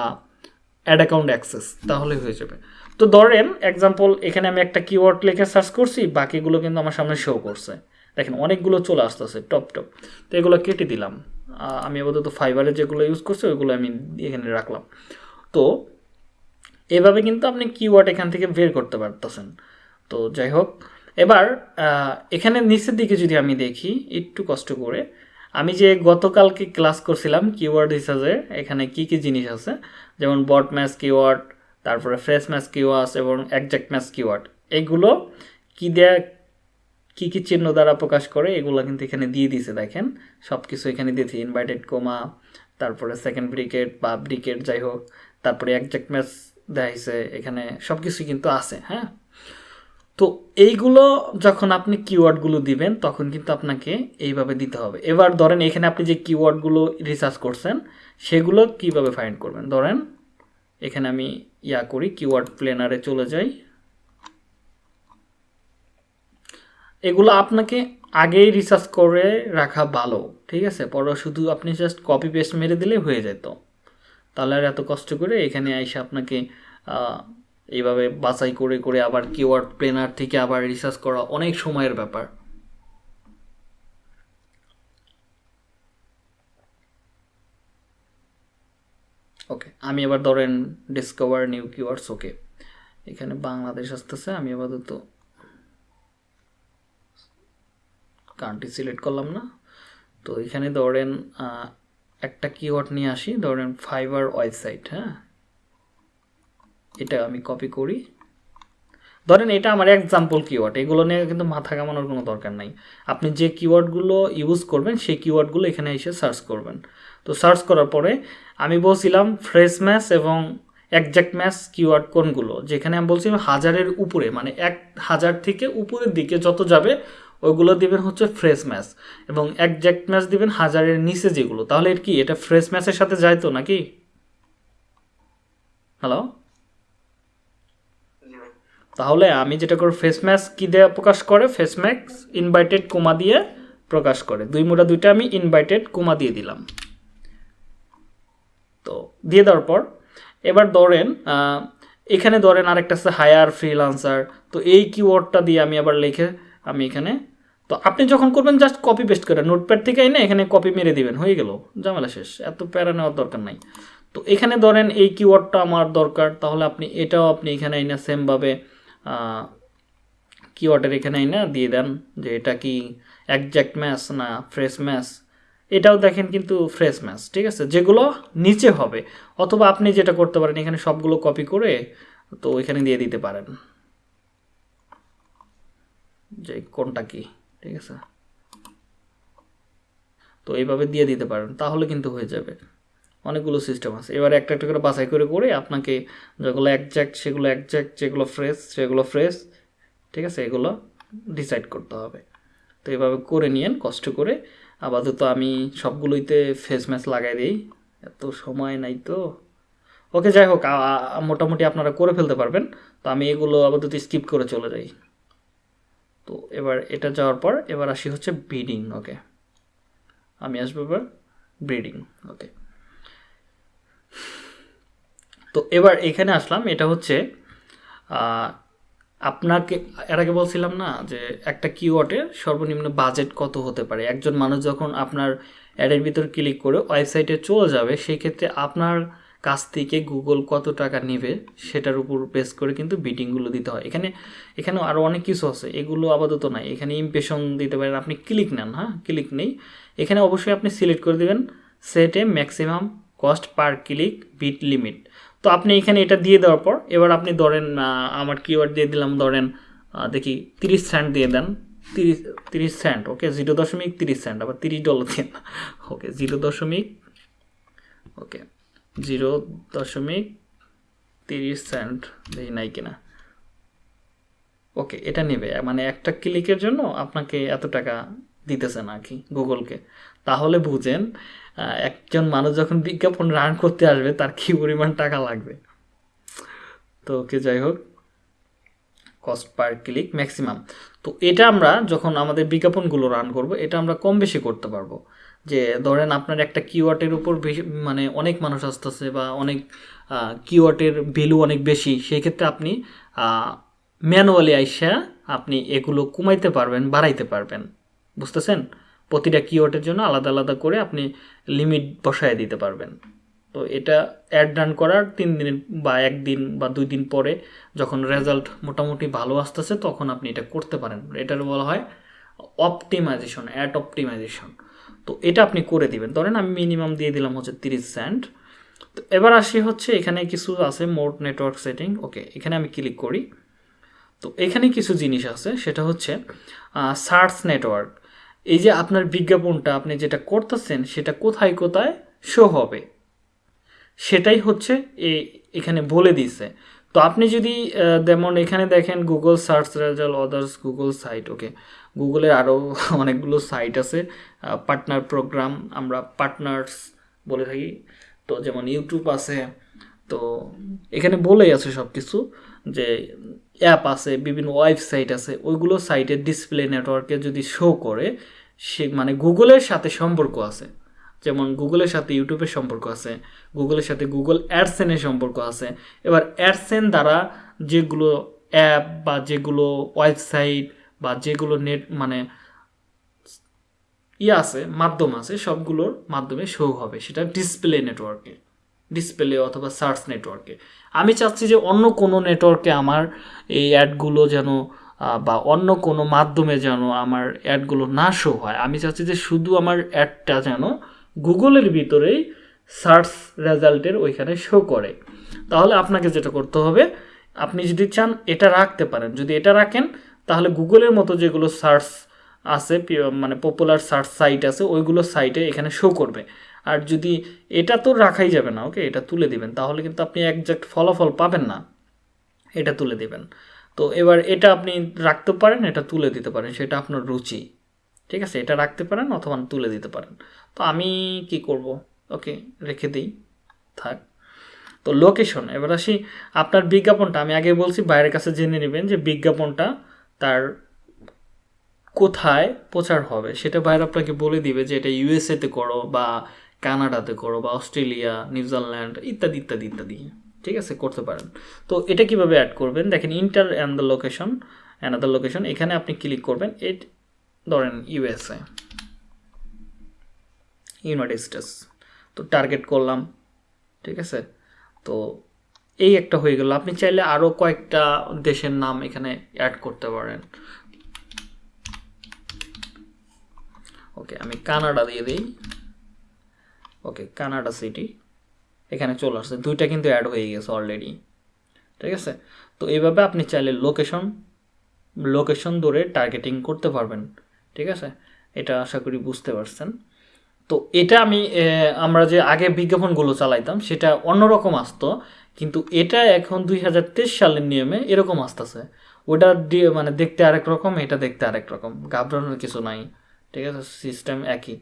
অ্যাড অ্যাকাউন্ট অ্যাক্সেস তাহলে হয়ে যাবে। তো ধরেন এক্সাম্পল এখানে আমি একটা কিওয়ার্ড লিখে সার্চ করছি, বাকিগুলো কিন্তু আমার সামনে শো করছে। দেখেন, অনেকগুলো চলে আসতেছে, টপ টপ। তো এগুলো কেটে দিলাম। আমি আপাতত ফাইবারে যেগুলো ইউজ করছি, ওইগুলো আমি এখানে রাখলাম। তো, এভাবে কিন্তু আপনি কিওয়ার্ড এখান থেকে বের করতে পারতেছেন। তো যাই হোক, এবার এখানে নিচের দিকে যদি আমি দেখি, একটু কষ্ট করে, আমি যে গতকালকে ক্লাস করছিলাম কিওয়ার্ড হিসাবে এখানে কি কি জিনিস আছে? যেমন বট ম্যাচ কিওয়ার্ড তারপরে ফ্রেশ ম্যাচ কিওয়ার্ড এবং একজ্যাক্ট ম্যাচ কিওয়ার্ড এগুলো কি দেয়া কি কি চিহ্ন দ্বারা প্রকাশ করে, এগুলো কিন্তু এখানে দিয়ে দিয়েছে, দেখেন। সব কিছু এখানে দিয়েছে ইনভাইটেড কোমা তারপরে সেকেন্ড ব্রিকেট বা ব্রিকেট যাই হোক, তারপরে একজ্যাক্ট ম্যাচ দেখাইছে এখানে সব কিছুই কিন্তু আছে হ্যাঁ? তো এইগুলো যখন আপনি কিওয়ার্ডগুলো দিবেন, তখন কিন্তু আপনাকে এইভাবে দিতে হবে। এবার ধরেন, এখানে আপনি যে কিওয়ার্ডগুলো রিসার্চ করছেন, সেগুলো কীভাবে ফাইন্ড করবেন? ধরেন, এখানে আমি ইয়া করি কিওয়ার্ড প্লেনারে চলে যাই। এগুলো আপনাকে আগেই রিসার্চ করে রাখা ভালো, ঠিক আছে? পরে শুধু আপনি জাস্ট কপি পেস্ট মেরে দিলেই হয়ে যেত। তাহলে আর এত কষ্ট করে এখানে এসে আপনাকে এইভাবে বাছাই করে করে আবার কিওয়ার্ড প্লেনার থেকে আবার রিসার্চ করা অনেক সময়ের ব্যাপার। ওকে আমি এবার ধরেন ডিসকভার নিউ কিওয়ার্ডস ওকে এখানে বাংলাদেশ আসতেছে, আমি আপাতত কান্ট্রি সিলেক্ট করলাম না। তো এখানে ধরেন একটা কিওয়ার্ড নিয়ে আসি, ধরেন ফাইবার ওয়েবসাইট হ্যাঁ? এটা আমি কপি করি। ধরেন এটা আমার এক্সাম্পল কিওয়ার্ড এগুলো নিয়ে কিন্তু মাথা কামানোর কোনো দরকার নাই। আপনি যে কিওয়ার্ডগুলো ইউজ করবেন, সেই কিওয়ার্ডগুলো এখানে এসে সার্চ করবেন। তো সার্চ করার পরে আমি বলছিলাম ফ্রেশ ম্যাচ এবং একজ্যাক্ট ম্যাচ কিওয়ার্ড কোনগুলো? যেখানে আমি বলছিলাম হাজারের উপরে মানে এক হাজার থেকে উপরের দিকে যত যাবে ওইগুলো দিবেন হচ্ছে ফ্রেশ ম্যাচ এবং একজ্যাক্ট ম্যাচ দিবেন হাজারের নিচে যেগুলো। তাহলে এর কি এটা ফ্রেশ ম্যাচের সাথে যায় তো নাকি? হ্যালো তাহলে আমি যেটা করি ফেস ম্যাচ কী দিয়ে প্রকাশ করে? ফেস ম্যাক্স ইনভাইটেড কোমা দিয়ে প্রকাশ করে। দুই মোটা দুইটা আমি ইনভাইটেড কোমা দিয়ে দিলাম। তো দিয়ে দেওয়ার পর এবার ধরেন এখানে ধরেন আরেকটা আছে হায়ার ফ্রিলান্সার তো এই কিওয়ার্ডটা দিয়ে আমি আবার লিখে আমি এখানে তো আপনি যখন করবেন জাস্ট কপি পেস্ট করে নোটপ্যাড থেকে এনে এখানে কপি মেরে দিবেন। হয়ে গেল, ঝামেলা শেষ। এত প্যারা নেওয়ার দরকার নাই। তো এখানে ধরেন এই কিওয়ার্ডটা আমার দরকার, তাহলে আপনি এটাও আপনি এখানে এনে সেমভাবে কিওয়ার্ডের এখানে এনে দিয়ে দেন যে এটা কি একজ্যাক্ট ম্যাচ না ফ্রেশ ম্যাচ এটাও দেখেন কিন্তু ফ্রেশ ম্যাচ ঠিক আছে? যেগুলো নিচে হবে। অথবা আপনি যেটা করতে পারেন, এখানে সবগুলো কপি করে তো এখানে দিয়ে দিতে পারেন। যে কোনটা কি? ঠিক আছে? তো এইভাবে দিয়ে দিতে পারেন, তাহলে কিন্তু হয়ে যাবে। অনেকগুলো সিস্টেম আছে। এবার একটা একটা করে বাছাই করে করে আপনাকে যেগুলো একজ্যাক্ট সেগুলো একজ্যাক্ট যেগুলো ফ্রেশ সেগুলো ফ্রেশ ঠিক আছে? এগুলো ডিসাইড করতে হবে। তো এভাবে করে নিয়েন, কষ্ট করে। আপাতত আমি সবগুলোইতে ফেস ম্যাচ লাগাই দিই। এত সময় নাই তো। ওকে যাই হোক মোটামুটি আপনারা করে ফেলতে পারবেন। তো আমি এগুলো আপাতত স্কিপ করে চলে যাই। তো এবার এটা যাওয়ার পর এবার আসি হচ্ছে ব্রিডিং ওকে আমি আসব এবার ব্রিডিং ওকে তো এবার এখানে আসলাম, এটা হচ্ছে আপনাকে, এর আগে বলছিলাম না যে একটা কিওয়ার্ডের সর্বনিম্ন বাজেট কত হতে পারে? একজন মানুষ যখন আপনার অ্যাডের ভিতর ক্লিক করে ওয়েবসাইটে চলে যাবে সেই ক্ষেত্রে আপনার কাছ থেকে গুগল কত টাকা নেবে সেটার উপর বেস করে কিন্তু বিটিংগুলো দিতে হয়। এখানে এখানে আরও অনেক কিছু আছে, এগুলো আপাতত নাই। এখানে ইমপ্রেশন দিতে পারেন, আপনি ক্লিক নেন হ্যাঁ? ক্লিক নেই। এখানে অবশ্যই আপনি সিলেক্ট করে দেবেন সেটে maximum cost per click bid limit তো আপনি এখানে এটা দিয়ে দেওয়ার পর, এবার আপনি ধরেন আমার কিওয়ার্ড দিয়ে দিলাম, ধরেন দেখি তিরিশ সেন্ট দিয়ে দেন। তিরিশ তিরিশ সেন্ট ওকে জিরো দশমিক তিরিশ সেন্ট আবার তিরিশ ডলার দিয়ে ওকে জিরো দশমিক ওকে জিরো দশমিক তিরিশ সেন্ট দেখি নাই কিনা। ওকে, এটা নেবে। মানে একটা ক্লিকের জন্য আপনাকে এত টাকা দিতেছে না কি গুগলকে। তাহলে বুঝেন একজন মানুষ যখন বিজ্ঞাপন রান করতে আসবে, তার কি পরিমাণ টাকা লাগবে? তো ওকে, যাই হোক। Cost per click maximum. তো এটা আমরা যখন আমাদের বিজ্ঞাপনগুলো রান করব, এটা আমরা কম বেশি করতে পারব। যে ধরেন আপনার একটা কিওয়ার্ডের উপর মানে অনেক মানুষ আসতেছে বা অনেক কিওয়ার্ডের ভ্যালু অনেক বেশি, সেই ক্ষেত্রে আপনি ম্যানুয়ালি আইসা আপনি এগুলো কমাইতে পারবেন, বাড়াইতে পারবেন। বুঝতেছেন? প্রতিটা কিওয়ার্ডের জন্য আলাদা আলাদা করে আপনি লিমিট বসায় দিতে পারবেন। তো এটা অ্যাড রান করার তিন দিন বা একদিন বা দুই দিন পরে যখন রেজাল্ট মোটামুটি ভালো আসতেছে, তখন আপনি এটা করতে পারেন। এটার বলা হয় অপটিমাইজেশন অ্যাড অপটিমাইজেশন তো এটা আপনি করে দিবেন। ধরেন আমি মিনিমাম দিয়ে দিলাম হচ্ছে তিরিশ সেন্ট তো এবার আসি হচ্ছে এখানে কিছু আছে মোট নেটওয়ার্ক সেটিং ওকে, এখানে আমি ক্লিক করি। তো এখানে কিছু জিনিস আছে, সেটা হচ্ছে সার্চ নেটওয়ার্ক এই যে আপনার বিজ্ঞাপনটা আপনি যেটা করতেছেন, সেটা কোথায় কোথায় শো হবে? সেটাই হচ্ছে এখানে বলে দিছে। তো আপনি যদি যেমন এখানে দেখেন Google search result others Google site okay. গুগলের আরও অনেকগুলো সাইট আছে। পার্টনার প্রোগ্রাম আমরা পার্টনার্স বলে থাকি। তো যেমন ইউটিউব আছে, তো এখানে বলেই আছে সব কিছু যে অ্যাপ আছে, বিভিন্ন ওয়েবসাইট আছে, ওইগুলো সাইটের ডিসপ্লে নেটওয়ার্কে যদি শো করে, সে মানে গুগলের সাথে সম্পর্ক আছে। যেমন গুগলের সাথে ইউটিউবের সম্পর্ক আছে গুগলের সাথে গুগল অ্যাডসেনের সম্পর্ক আছে। এবার অ্যাডসেন দ্বারা যেগুলো অ্যাপ বা যেগুলো ওয়েবসাইট বা যেগুলো নেট মানে ইয়ে আছে, মাধ্যম আছে, সবগুলোর মাধ্যমে শো হবে। সেটা ডিসপ্লে নেটওয়ার্কে ডিসপ্লে অথবা সার্চ নেটওয়ার্কে আমি চাচ্ছি যে অন্য কোনো নেটওয়ার্কে আমার এই অ্যাডগুলো যেন বা অন্য কোনো মাধ্যমে যেন আমার অ্যাডগুলো না শো হয়। আমি চাচ্ছি যে শুধু আমার অ্যাডটা যেন গুগলের ভিতরেই সার্চ রেজাল্টের ওইখানে শো করে। তাহলে আপনাকে যেটা করতে হবে, আপনি যদি চান এটা রাখতে পারেন। যদি এটা রাখেন তাহলে গুগলের মতো যেগুলো সার্চ আছে মানে পপুলার সার্চ সাইট আছে, ওইগুলো সাইটে এখানে শো করবে। আর যদি এটা তো রাখাই যাবে না ওকে এটা তুলে দিবেন, তাহলে কিন্তু আপনি একজাক্ট ফলাফল পাবেন না। এটা তুলে দিবেন। তো এবার এটা আপনি রাখতে পারেন, এটা তুলে দিতে পারেন, সেটা আপনার রুচি। ঠিক আছে? এটা রাখতে পারেন অথবা তুলে দিতে পারেন। তো আমি কি করব? ওকে রেখে দিই। থাক। তো লোকেশন এবার আসি আপনার বিজ্ঞাপনটা। আমি আগে বলছি বাইরের কাছে জেনে নেবেন যে বিজ্ঞাপনটা তার কোথায় প্রচার হবে, সেটা বাইরে আপনাকে বলে দিবে যে এটা ইউএসএতে করো বা কানাডাতে করো বা অস্ট্রেলিয়া নিউজিল্যান্ড ইত্যাদি ইত্যাদি ইত্যাদি। ঠিক আছে? করতে পারেন। তো এটা কীভাবে অ্যাড করবেন? দেখেন enter and the location another location এখানে আপনি ক্লিক করবেন, এট, ধরেন ইউএসএ ইউনাইটেড স্টেটস তো টার্গেট করলাম। ঠিক আছে? তো এই একটা হয়ে গেল। আপনি চাইলে আরও কয়েকটা দেশের নাম এখানে অ্যাড করতে পারেন। ওকে আমি কানাডা দিয়ে দিই। ওকে কানাডা সিটি এখানে চলে আসছে। দুইটা কিন্তু অ্যাড হয়ে গেছে অলরেডি ঠিক আছে? তো এইভাবে আপনি চাইলে লোকেশন লোকেশন ধরে টার্গেটিং করতে পারবেন। ঠিক আছে? এটা আশা করি বুঝতে পারছেন। তো এটা আমি আমরা যে আগে বিজ্ঞাপনগুলো চালাইতাম, সেটা অন্যরকম আসতো, কিন্তু এটা এখন দুই হাজার তেইশ সালের নিয়মে এরকম আসতেছে। ওটা দিয়ে মানে দেখতে আরেক রকম, এটা দেখতে আরেক রকম, ঘাবড়ানোর কিছু নাই, ঠিক আছে সিস্টেম একই।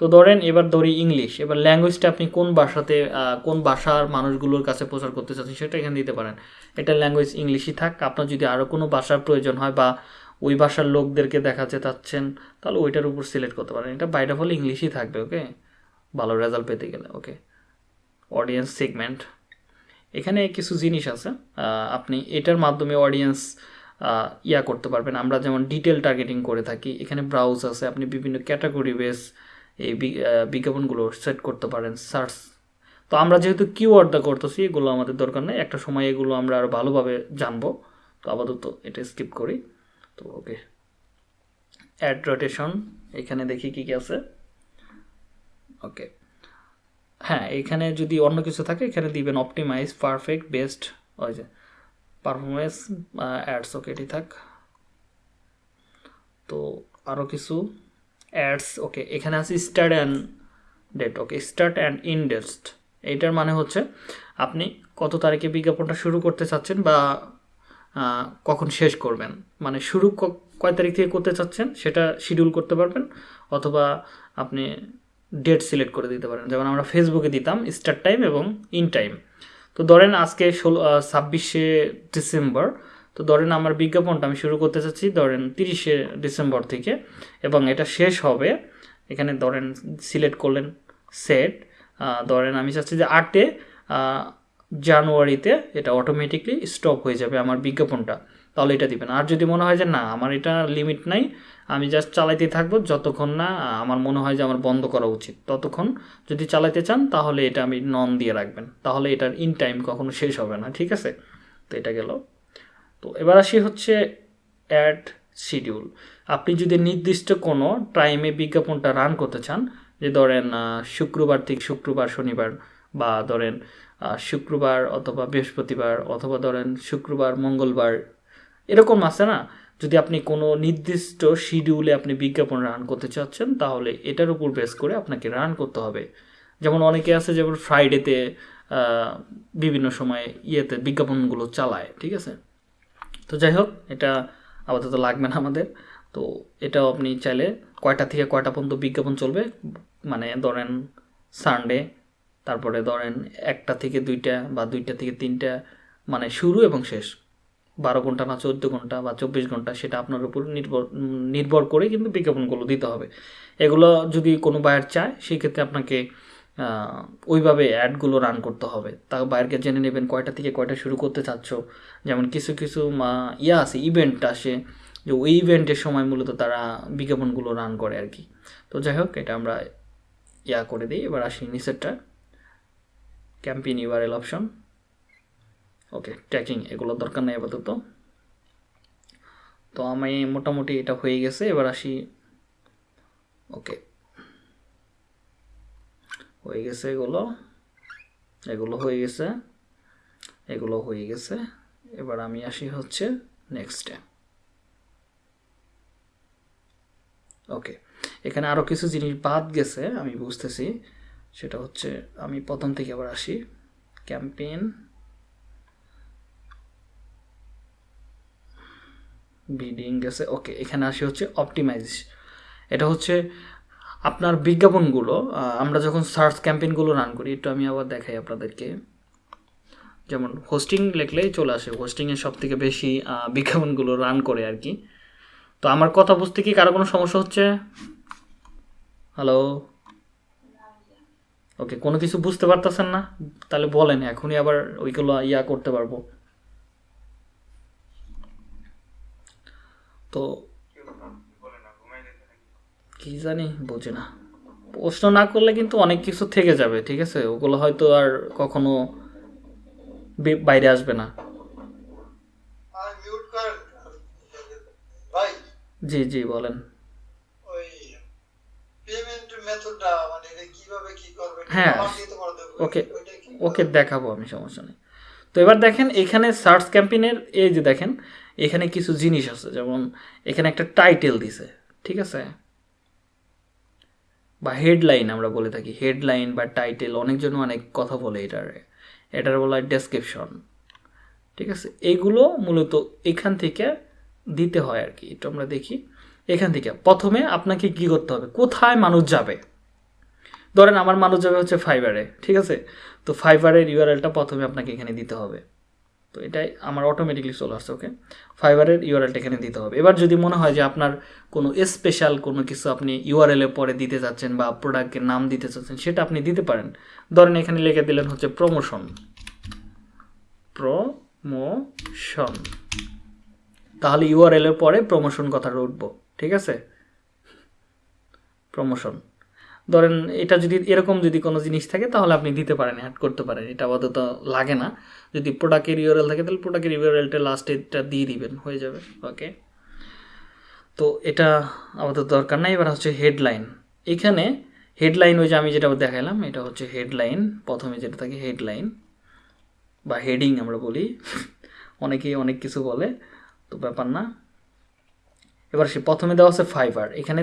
তো ধরেন, এবার ধরি ইংলিশ, এবার ল্যাঙ্গুয়েজটা আপনি কোন ভাষাতে কোন ভাষার মানুষগুলোর কাছে প্রচার করতে চাচ্ছেন সেটা এখানে দিতে পারেন। এটা ল্যাঙ্গুয়েজ ইংলিশই থাক, আপনার যদি আরও কোনো ভাষার প্রয়োজন হয় বা ওই ভাষার লোকদেরকে দেখাতে চাচ্ছেন তাহলে ওইটার উপর সিলেক্ট করতে পারেন। এটা বাইরে হলে ইংলিশই থাকবে ওকে ভালো রেজাল্ট পেতে গেলে ওকে অডিয়েন্স সেগমেন্ট এখানে কিছু জিনিস আছে আপনি এটার মাধ্যমে অডিয়েন্স ইয়া করতে পারবেন। আমরা যেমন ডিটেল টার্গেটিং করে থাকি, এখানে ব্রাউজ আছে, আপনি বিভিন্ন ক্যাটাগরি বেস এই বিজ্ঞাপনগুলো সেট করতে পারেন সার্চ তো আমরা যেহেতু কিওয়ার্ড দা করতেছি, এগুলো আমাদের দরকার নেই। একটা সময় এগুলো আমরা আরও ভালোভাবে জানব। তো আপাতত এটা স্কিপ করি। তো ওকে অ্যাড রোটেশন এখানে দেখি কী কী আছে। ওকে হ্যাঁ এখানে যদি অন্য কিছু থাকে, এখানে দিবেন অপটিমাইজ পারফেক্ট বেস্ট ওই যে পারফরমেন্স অ্যাডস ওকে এটি থাক। তো আরও কিছু অ্যাডস ওকে এখানে আছে start end date okay start end end date এইটার মানে হচ্ছে, আপনি কত তারিখে বিজ্ঞাপনটা শুরু করতে চাচ্ছেন বা কখন শেষ করবেন। মানে শুরু কয় তারিখ থেকে করতে চাচ্ছেন সেটা শিডিউল করতে পারবেন, অথবা আপনি ডেট সিলেক্ট করে দিতে পারেন। যেমন আমরা ফেসবুকে দিতাম স্টার্ট টাইম এবং ইন টাইম তো ধরেন আজকে ষোলো ছাব্বিশে ডিসেম্বর তো ধরেন আমার বিজ্ঞাপনটা আমি শুরু করতে চাচ্ছি ধরেন তিরিশে ডিসেম্বর থেকে, এবং এটা শেষ হবে, এখানে ধরেন সিলেক্ট করলেন সেট ধরেন আমি চাচ্ছি যে আটে জানুয়ারিতে এটা অটোমেটিকলি স্টপ হয়ে যাবে আমার বিজ্ঞাপনটা। তাহলে এটা দিবেন। আর যদি মনে হয় যে, না, আমার এটা লিমিট নাই, আমি জাস্ট চালাইতে থাকব, যতক্ষণ না আমার মনে হয় যে, আমার বন্ধ করা উচিত, ততক্ষণ যদি চালাইতে চান, তাহলে এটা আমি নন দিয়ে রাখবেন। তাহলে এটার ইন টাইম কখনো শেষ হবে না, ঠিক আছে? তো এটা গেল। তো এবার আসি হচ্ছে অ্যাড শিডিউল আপনি যদি নির্দিষ্ট কোনো টাইমে বিজ্ঞাপনটা রান করতে চান, যে ধরেন শুক্রবার থেকে শুক্রবার, শনিবার বা ধরেন শুক্রবার অথবা বৃহস্পতিবার অথবা ধরেন শুক্রবার, মঙ্গলবার এরকম আছে না? যদি আপনি কোনো নির্দিষ্ট শিডিউলে আপনি বিজ্ঞাপন রান করতে চাচ্ছেন, তাহলে এটার উপর বেস করে আপনাকে রান করতে হবে। যেমন অনেকে আছে, যেমন ফ্রাইডেতে বিভিন্ন সময় ইয়েতে বিজ্ঞাপনগুলো চালায়, ঠিক আছে? তো যাই হোক, এটা আপাতত লাগবে না আমাদের। তো এটাও আপনি চাইলে কয়টা থেকে কয়টা পর্যন্ত বিজ্ঞাপন চলবে? মানে ধরেন সানডে তারপরে ধরেন একটা থেকে দুইটা বা দুইটা থেকে তিনটা মানে শুরু এবং শেষ। বারো ঘণ্টা না চোদ্দ ঘণ্টা বা চব্বিশ ঘণ্টা সেটা আপনার উপর নির্ভর নির্ভর করে কিন্তু বিজ্ঞাপনগুলো দিতে হবে। এগুলো যদি কোনো বায়ার চায়, সেক্ষেত্রে আপনাকে ওইভাবে অ্যাডগুলো রান করতে হবে। তা বায়ারকে জেনে নেবেন কয়টা থেকে কয়টা শুরু করতে চাচ্ছ। যেমন কিছু কিছু, মা- ইয়া আছে ইভেন্ট আসে। যে ওই ইভেন্টের সময় মূলত তারা বিজ্ঞাপনগুলো রান করে আর কি। তো যাই হোক, এটা আমরা ইয়া করে দিই। এবার আসি নিচেরটা। Campaign URL option okay tracking এগুলো দরকার নেই আপাতত। তো আমি মোটামুটি এটা হয়ে গেছে, এবার আসি। ওকে হয়ে গেছে এগুলো। এগুলো হয়ে গেছে, এগুলো হয়ে গেছে। এবার আমি আসি হচ্ছে নেক্সটে ওকে এখানে আরও কিছু জিনিস বাদ গেছে, আমি বুঝতেছি। সেটা হচ্ছে আমি প্রথম থেকে আবার আসি। ক্যাম্পেইন বিডিং গেছে ওকে এখানে আসি হচ্ছে অপটিমাইজ এটা হচ্ছে আপনার বিজ্ঞাপনগুলো আমরা যখন সার্চ ক্যাম্পেইনগুলো রান করি, একটু আমি আবার দেখাই আপনাদেরকে। যেমন হোস্টিং লিখলেই চলে আসে হোস্টিংয়ের সব থেকে বেশি বিজ্ঞাপনগুলো রান করে আর কি। তো আমার কথা বুঝতে কি কারও কোনো সমস্যা হচ্ছে? হ্যালো ওকে কোনো কিছু বুঝতে পারতেছেন না? তাহলে বলেন, এখনই আবার ওইগুলো ইয়া করতে পারব। তো কি জানি বোঝে না। প্রশ্ন না করলে কিন্তু অনেক কিছু থেকে যাবে ঠিক আছে? ওগুলো হয়তো আর কখনো বাইরে আসবে না। জি জি বলেন। মানে হ্যাঁ। ওকে ওকে দেখাবো আমি সমস্যা নেই। তো এবার দেখেন এখানে সার্চ ক্যাম্পেইনের এই যে দেখেন এখানে কিছু জিনিস আছে, যেমন এখানে একটা টাইটেল দিছে, ঠিক আছে? বা হেডলাইন আমরা বলে থাকি হেডলাইন বা টাইটেল অনেকজন অনেক কথা বলে এটার। এটার বলা হয় ডেসক্রিপশন ঠিক আছে? এইগুলো মূলত এখান থেকে দিতে হয় আর কি একটু আমরা দেখি। এখান থেকে, প্রথমে আপনাকে কি করতে হবে? কোথায় মানুষ যাবে? ধরেন আমার মানুষ যাবে হচ্ছে ফাইবারে ঠিক আছে? তো ফাইবারের ইউআরএলটা প্রথমে আপনাকে এখানে দিতে হবে। তো এটাই আমার অটোমেটিকলি চলে আসছে ওকে ফাইবারের ইউআরএলটা এখানে দিতে হবে। এবার যদি মনে হয় যে আপনার কোনো স্পেশাল কোনো কিছু আপনি ইউআরএল এর পরে দিতে চাচ্ছেন বা প্রোডাক্টের নাম দিতে চাচ্ছেন, সেটা আপনি দিতে পারেন। ধরেন এখানে লিখে দিলেন হচ্ছে প্রমোশন প্রমোশন তাহলে ইউআরএল এর পরে প্রমোশন কথাটা উঠবো, ঠিক আছে? প্রমোশন ধরেন এটা যদি, এরকম যদি কোনো জিনিস থাকে, তাহলে আপনি দিতে পারেন অ্যাড করতে পারেন। এটা আপাতত লাগে না। যদি প্রোডাক্টের ইউআরএল থাকে, তাহলে প্রোডাক্টের ইউআরএলটা লাস্টে এটা দিয়ে দিবেন, হয়ে যাবে। ওকে তো এটা আপাতত দরকার নাই। এবার হচ্ছে হেডলাইন এখানে হেডলাইন ওই যে আমি যেটা দেখালাম এটা হচ্ছে হেডলাইন প্রথমে যেটা থাকে হেডলাইন বা হেডিং আমরা বলি। অনেকেই অনেক কিছু বলে, তো ব্যাপার না। এবার সে প্রথমে দেওয়া আছে ফাইবার এখানে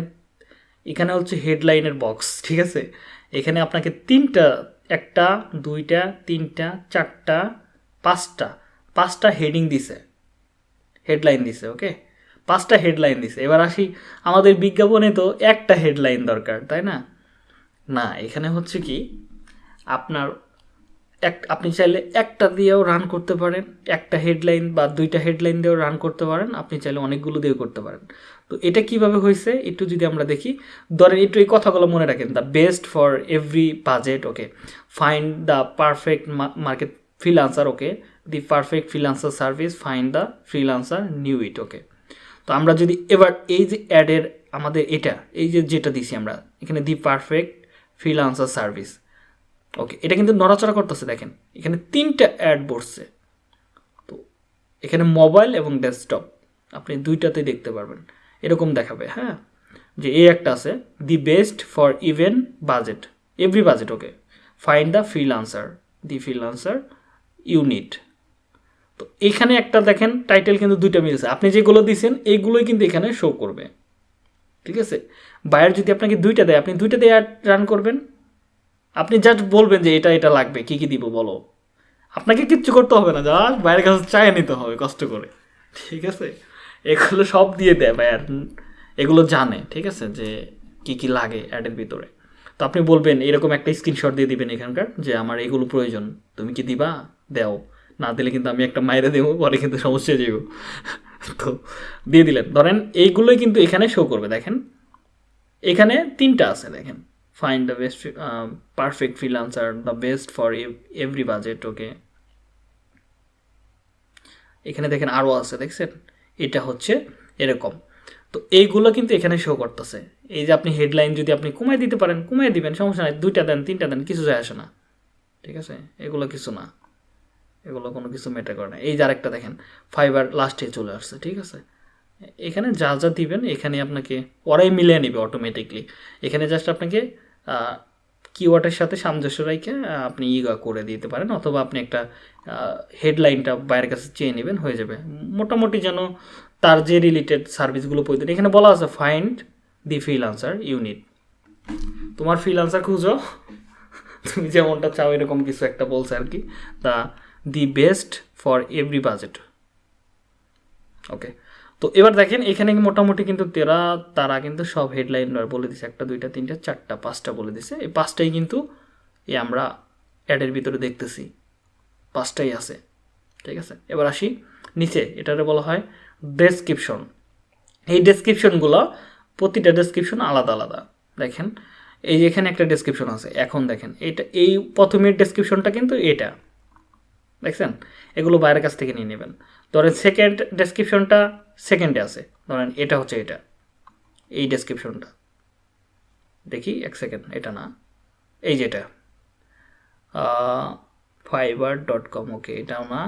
এখানে হচ্ছে হেডলাইনের বক্স ঠিক আছে? এখানে আপনাকে তিনটা, একটা, দুইটা, তিনটা, চারটা, পাঁচটা পাঁচটা হেডিং দিছে। হেডলাইন দিছে ওকে পাঁচটা হেডলাইন দিছে। এবার আসি, আমাদের বিজ্ঞাপনে তো একটা হেডলাইন দরকার, তাই না? না, এখানে হচ্ছে কি, আপনার এক, আপনি চাইলে একটা দিয়েও রান করতে পারেন, একটা হেডলাইন বা দুইটা হেডলাইন দিয়েও রান করতে পারেন, আপনি চাইলে অনেকগুলো দিয়েও করতে পারেন। তো এটা কীভাবে হয়েছে একটু যদি আমরা দেখি। ধরেন একটু এই কথাগুলো মনে রাখেন the best for every budget okay find the perfect market freelancer okay the perfect freelancer service find the freelancer new it okay তো আমরা যদি এবার এই যে অ্যাডের আমাদের এটা, এই যে যেটা দিছি আমরা, এখানে the perfect freelancer service okay এটা কিন্তু নড়াচড়া করতেছে, দেখেন। এখানে তিনটা অ্যাড বসছে। তো এখানে মোবাইল এবং ডেস্কটপ আপনি দুইটাতেই দেখতে পারবেন। এরকম দেখাবে হ্যাঁ? যে এই একটা আছে, the best for even budget. Every budget, okay? Find the freelancer the freelancer unit তো এখানে একটা দেখেন, টাইটেল কিন্তু দুইটা মিলছে। আপনি যেগুলো দিয়েছেন এইগুলোই কিন্তু এখানে শো করবে। ঠিক আছে? বায়ার যদি আপনাকে দুইটা দেয়, আপনি দুইটা দিয়ে রান করবেন। আপনি জাস্ট বলবেন যে এটা এটা লাগবে, কি কি দিব বলো। আপনাকে কিচ্ছু করতে হবে না জাস্ট বাইরের কাছে চায় নিতে হবে, কষ্ট করে। ঠিক আছে? এগুলো সব দিয়ে দেয় বায়ার এগুলো জানে, ঠিক আছে, যে কি কি লাগে অ্যাডের ভিতরে। তো আপনি বলবেন, এরকম একটা স্ক্রিনশট দিয়ে দিবেন এখানকার, যে আমার এগুলো প্রয়োজন, তুমি কি দিবা? দেও। না দিলে কিন্তু আমি একটা মাইরে দেবো, পরে কিন্তু সমস্যা যাব তো দিয়ে দিলেন। ধরেন এইগুলোই কিন্তু এখানে শো করবে, দেখেন। এখানে তিনটা আছে, দেখেন। Find the best perfect freelancer the best for every budget okay এখানে দেখেন আরও আছে, দেখছেন? এটা হচ্ছে এরকম। তো এইগুলো কিন্তু এখানে শো করতেছে। এই যে আপনি হেডলাইন যদি আপনি কমাই দিতে পারেন কমাই দিবেন, সমস্যা নাই। দুইটা দেন, তিনটা দেন, কিছু যায় আসে না। ঠিক আছে? এগুলো কিছু না। এগুলো কোনো কিছু মেটার করে না। এই যে আরেকটা দেখেন ফাইবার লাস্টে চলে আসছে, ঠিক আছে? এখানে যা যা দিবেন, এখানে আপনাকে ওরাই মিলিয়ে নেবে অটোমেটিকলি এখানে জাস্ট আপনাকে কিওয়ার্ডের সাথে সামঞ্জস্য রেখে আপনি ইগা করে দিতে পারেন অথবা আপনি একটা হেডলাইনটা বাইরের কাছে চেয়ে নেবেন, হয়ে যাবে। মোটামুটি যেন তার যে রিলেটেড সার্ভিসগুলো প্রয়োজন, এখানে বলা আছে find the freelancer unit তোমার ফিল আনসার খুঁজো। তুমি যেমনটা চাও, এরকম কিছু একটা বলছে আর কি। তা the best for every budget okay তো এবার দেখেন, এখানে মোটামুটি কিন্তু তেরা, তারা কিন্তু সব হেডলাইন বলে দিছে। একটা, দুইটা, তিনটা, চারটা, পাঁচটা বলে দিছে। এই পাঁচটাই কিন্তু এই আমরা অ্যাডের ভিতরে দেখতেছি। পাঁচটাই আছে। ঠিক আছে? এবার আসি নিচে। এটারে বলা হয় ডেসক্রিপশন এই ডেসক্রিপশনগুলো প্রতিটা ডেসক্রিপশন আলাদা আলাদা। দেখেন, এই এখানে একটা ডেসক্রিপশন আছে। এখন দেখেন এটা এই প্রথমের ডেসক্রিপশনটা কিন্তু এটা। দেখছেন? এগুলো বাইরের কাছ থেকে নিয়ে নেবেন। ধরেন সেকেন্ড ডেসক্রিপশনটা সেকেন্ডে আছে। ধরেন এটা হচ্ছে এটা। এই ডেসক্রিপশনটা দেখি, এক সেকেন্ড এটা না। এই যেটা ফাইবার ডট কম ওকে এটাও না।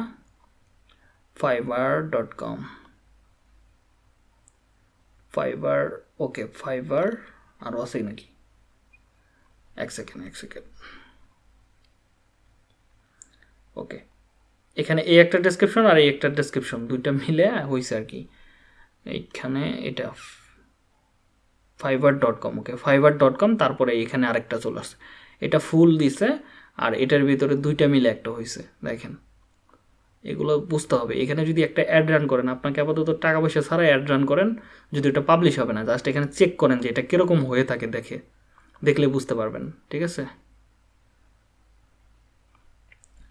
Fiverr dot com Fiverr okay Fiverr আরও আছে নাকি? এক সেকেন্ড এক সেকেন্ড ওকে এখানে এই একটা ডেসক্রিপশন আর এই একটা ডেসক্রিপশন দুইটা মিলে হয়েছে আর কি। এইখানে এটা Fiverr dot com okay Fiverr dot com তারপরে এখানে আরেকটা চলে আসছে। এটা ফুল দিছে আর এটার ভিতরে দুইটা মিলে একটা হয়েছে দেখেন। এগুলো বুঝতে হবে। এখানে যদি একটা অ্যাড রান করেন, আপনাকে আপাতত টাকা পয়সা ছাড়া অ্যাড রান করেন, যদি এটা পাবলিশ হবে না জাস্ট এখানে চেক করেন যে এটা কীরকম হয়ে থাকে দেখে, দেখলে বুঝতে পারবেন, ঠিক আছে?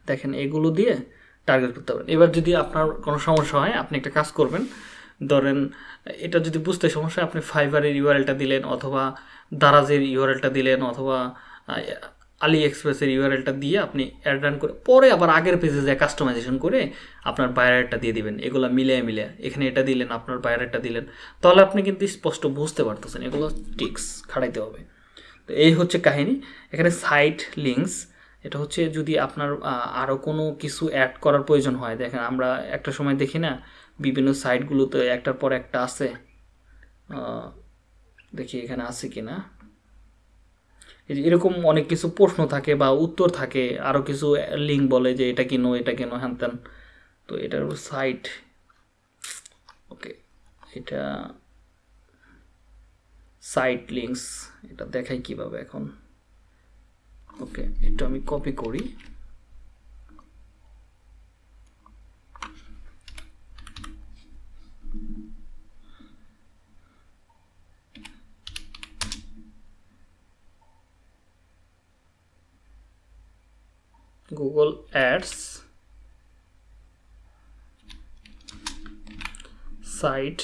দেখেন এগুলো দিয়ে টার্গেট করতে পারবেন এবার যদি আপনার কোনো সমস্যা হয়, আপনি একটা কাজ করবেন। ধরেন, এটা যদি বুঝতে সমস্যা আপনি ফাইবারের ইউআরএলটা দিলেন অথবা দারাজের ইউআরএলটা দিলেন অথবা আলি এক্সপ্রেসের ইউআরএলটা দিয়ে আপনি অ্যাড রান করে, পরে আবার আগের পেজে যায় কাস্টমাইজেশন করে আপনার বায়ারেরটা দিয়ে দিবেন। এগুলো মিলে মিলে এখানে এটা দিলেন, আপনার বায়ারেরটা দিলেন। তাহলে আপনি কিন্তু স্পষ্ট বুঝতে পারতেছেন এগুলো টিক্স খাড়াইতে হবে। তো এই হচ্ছে কাহিনী। এখানে সাইট লিঙ্কস এটা হচ্ছে যদি আপনার আরও কোনো কিছু অ্যাড করার প্রয়োজন হয়। দেখেন, আমরা একটা সময় দেখি না, বিভিন্ন সাইটগুলোতে একটার পর একটা আছে। দেখি এখানে আছে কি না এরকম অনেক কিছু প্রশ্ন থাকে বা উত্তর থাকে আরও কিছু লিঙ্ক বলে যে এটা কিনো, এটা কেনো, হ্যান ত্যান। তো এটার সাইট ওকে এটা সাইট লিঙ্কস এটা দেখাই কীভাবে এখন। ওকে এটা আমি কপি করি। Google ads site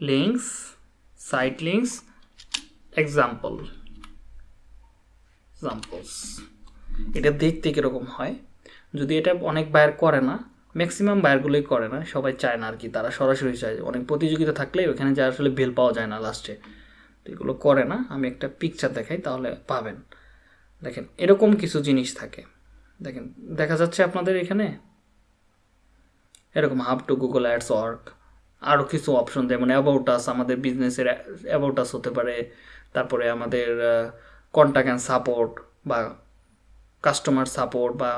links site links example examples এটা দেখতে কীরকম হয়? যদি এটা অনেক বায়ার করে না ম্যাক্সিমাম বায়ারগুলোই করে না, সবাই চায় না আর কি তারা সরাসরি চায়। অনেক প্রতিযোগিতা থাকলে ওখানে যা আসলে বেল পাওয়া যায় না লাস্টে তো এগুলো করে না, আমি একটা পিকচার দেখাই, তাহলে পাবেন। দেখেন, এরকম কিছু জিনিস থাকে। দেখেন, দেখা যাচ্ছে আপনাদের এখানে, এরকম how to Google ads work আরও কিছু অপশন যেমন অ্যাবাউট আস আমাদের বিজনেসের অ্যাবাউট আস হতে পারে, তারপরে আমাদের কন্ট্যাক্ট অ্যান্ড সাপোর্ট বা কাস্টমার সাপোর্ট বা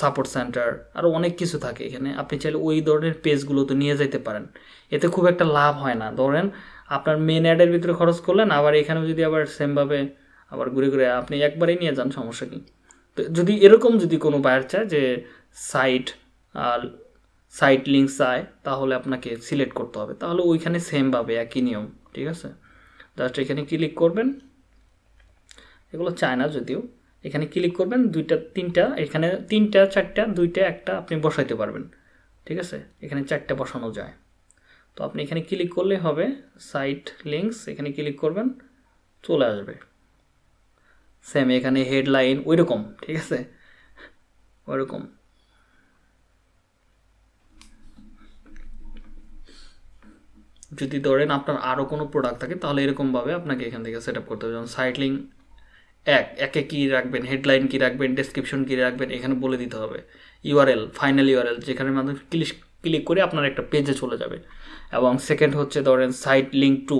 সাপোর্ট সেন্টার আরও অনেক কিছু থাকে এখানে। আপনি চাইলে ওই ধরনের পেজগুলো তো নিয়ে যেতে পারেন। এতে খুব একটা লাভ হয় না। ধরেন আপনার মেন অ্যাডের ভিতরে খরচ করলেন, আবার এখানেও যদি আবার সেমভাবে আবার ঘুরে ঘুরে আপনি একবারেই নিয়ে যান, সমস্যা কি? তো যদি এরকম যদি কোনো বায়ার চায় যে সাইট সাইট লিঙ্ক চায়, তাহলে আপনাকে সিলেক্ট করতে হবে। তাহলে ওইখানে সেমভাবে একই নিয়ম, ঠিক আছে? জাস্ট এখানে ক্লিক করবেন এগুলো চায় না যদিও। এখানে ক্লিক করবেন, দুইটা, তিনটা, এখানে তিনটা, চারটা, দুইটা, একটা আপনি বসাইতে পারবেন। ঠিক আছে? এখানে চারটা বসানো যায়। তো আপনি এখানে ক্লিক করলে হবে সাইট লিঙ্কস এখানে ক্লিক করবেন, চলে আসবে। সেম এখানে হেডলাইন ওই রকম ঠিক আছে? ওইরকম। যদি ধরেন আপনার আরও কোনো প্রোডাক্ট থাকে, তাহলে এরকমভাবে আপনাকে এখান থেকে সেট আপ করতে হবে। যেমন সাইট লিঙ্ক এক, একে কী রাখবেন হেডলাইন কী রাখবেন ডেসক্রিপশন কী রাখবেন, এখানে বলে দিতে হবে। ইউআরএল ফাইনাল ইউআরএল যেখানে মাধ্যমে ক্লিক ক্লিক করে আপনার একটা পেজে চলে যাবে। এবং সেকেন্ড হচ্ছে ধরেন সাইট লিঙ্ক টু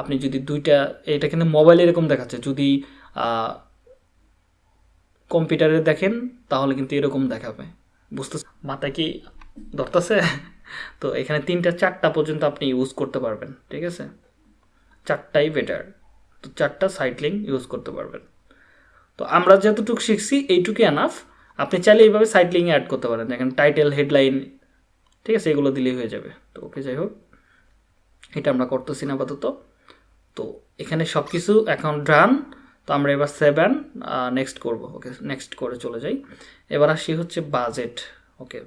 আপনি যদি দুইটা, এটা কিন্তু মোবাইলে এরকম দেখাচ্ছে, যদি কম্পিউটারে দেখেন, তাহলে কিন্তু এরকম দেখাবে। বুঝতে মাথায় কি ধরতেছে? তো এখানে তিনটা, চারটা পর্যন্ত আপনি ইউজ করতে পারবেন, ঠিক আছে? চারটাই বেটার তো চারটা সাইট লিঙ্ক ইউজ করতে পারবেন। তো আমরা যতটুকু শিখছি, এইটুকু এনাফ আপনি চাইলে এইভাবে লিঙ্ক অ্যাড করতে পারেন। দেখেন টাইটেল হেডলাইন ঠিক আছে, এগুলো দিলেই হয়ে যাবে। তো ওকে যাই হোক। এটা আমরা করতেছি না আপাতত। তো এখানে সব কিছু এখন ডান তো আমরা এবার সেভেন নেক্সট করব। ওকে নেক্সট করে চলে যাই। এবার আসি হচ্ছে budget okay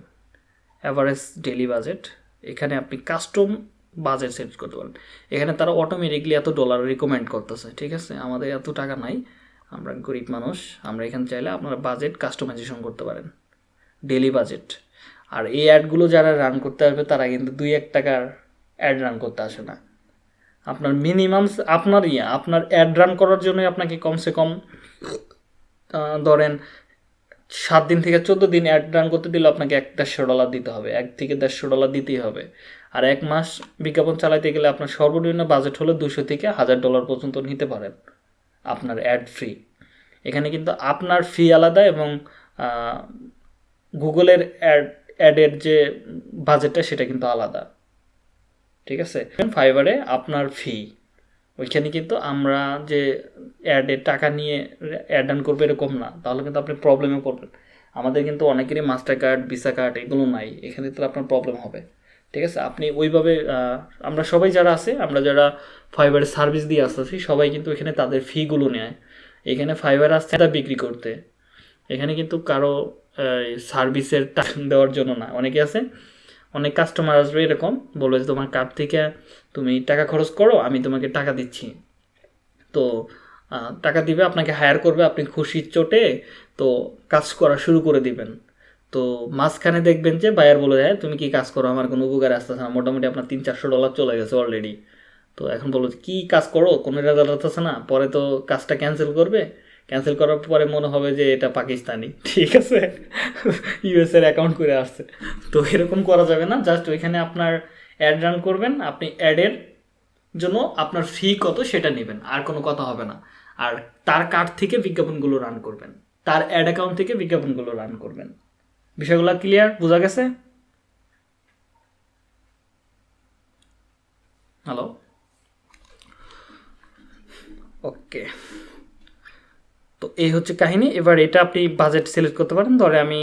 average daily budget এখানে আপনি কাস্টম বাজেট সেট করতে পারেন। এখানে তারা অটোমেটিকলি এত ডলার রিকমেন্ড করতেছে, ঠিক আছে? আমাদের এত টাকা নাই। আমরা গরিব মানুষ, আমরা এখানে চাইলে আপনারা বাজেট কাস্টমাইজেশন করতে পারেন। ডেলি বাজেট আর এই অ্যাডগুলো যারা রান করতে আসবে, তারা কিন্তু দুই এক টাকার অ্যাড রান করতে আসে না। আপনার মিনিমাম আপনার ইয়ে আপনার অ্যাড রান করার জন্য আপনাকে কমসে কম ধরেন সাত দিন থেকে চোদ্দ দিন অ্যাড রান করতে দিলে আপনাকে এক দেড়শো ডলার দিতে হবে, এক থেকে দেড়শো ডলার দিতেই হবে। আর এক মাস বিজ্ঞাপন চালাইতে গেলে আপনার সর্বনিম্ন বাজেট হলে দুশো থেকে হাজার ডলার পর্যন্ত নিতে পারেন। আপনার অ্যাড ফ্রি এখানে কিন্তু আপনার ফি আলাদা এবং গুগলের অ্যাড অ্যাডের যে বাজেটটা সেটা কিন্তু আলাদা। ঠিক আছে? ফাইবারে আপনার ফি ওইখানে কিন্তু আমরা যে অ্যাডের টাকা নিয়ে অ্যাড রান করব এরকম না। তাহলে কিন্তু আপনি প্রবলেমে পড়বেন। আমাদের কিন্তু অনেকেরই মাস্টার কার্ড ভিসা কার্ড এগুলো নাই। এখানে তো আপনার প্রবলেম হবে। ঠিক আছে? আপনি ওইভাবে আমরা সবাই যারা আছে, আমরা যারা ফাইবারের সার্ভিস দিয়ে আসতেছি, সবাই কিন্তু এখানে তাদের ফিগুলো নেয়। এখানে ফাইবার আসছে তা বিক্রি করতে। এখানে কিন্তু কারও সার্ভিসের টাকা দেওয়ার জন্য না। অনেকে আছে, অনেক কাস্টমার আসবে এরকম, বলবে যে তোমার কার্ড থেকে তুমি টাকা খরচ করো, আমি তোমাকে টাকা দিচ্ছি। তো টাকা দিবে, আপনাকে হায়ার করবে, আপনি খুশির চোটে তো কাজ করা শুরু করে দিবেন। তো মাঝখানে দেখবেন যে বায়ার বলে যায় তুমি কি কাজ করো? আমার কোনো উপকার আসতেছে না। মোটামুটি আপনার তিন চারশো ডলার চলে গেছে অলরেডি তো এখন বলো কি কাজ করো? কোনো রেজাল্ট আসতেছে না। পরে তো কাজটা ক্যান্সেল করবে। ক্যান্সেল করার পরে মনে হবে যে এটা পাকিস্তানি। ঠিক আছে? ইউএসের অ্যাকাউন্ট করে আসছে। তো এরকম করা যাবে না। জাস্ট ওইখানে আপনার অ্যাড রান করবেন। আপনি অ্যাডের জন্য আপনার ফি কত সেটা নেবেন। আর কোনো কথা হবে না। আর তার কার্ড থেকে বিজ্ঞাপনগুলো রান করবেন। তার অ্যাড অ্যাকাউন্ট থেকে বিজ্ঞাপনগুলো রান করবেন। বিষয়গুলো ক্লিয়ার বোঝা গেছে? হ্যালো ওকে তো এই হচ্ছে কাহিনী। এবার এটা আপনি বাজেট সিলেক্ট করতে পারেন। ধরে আমি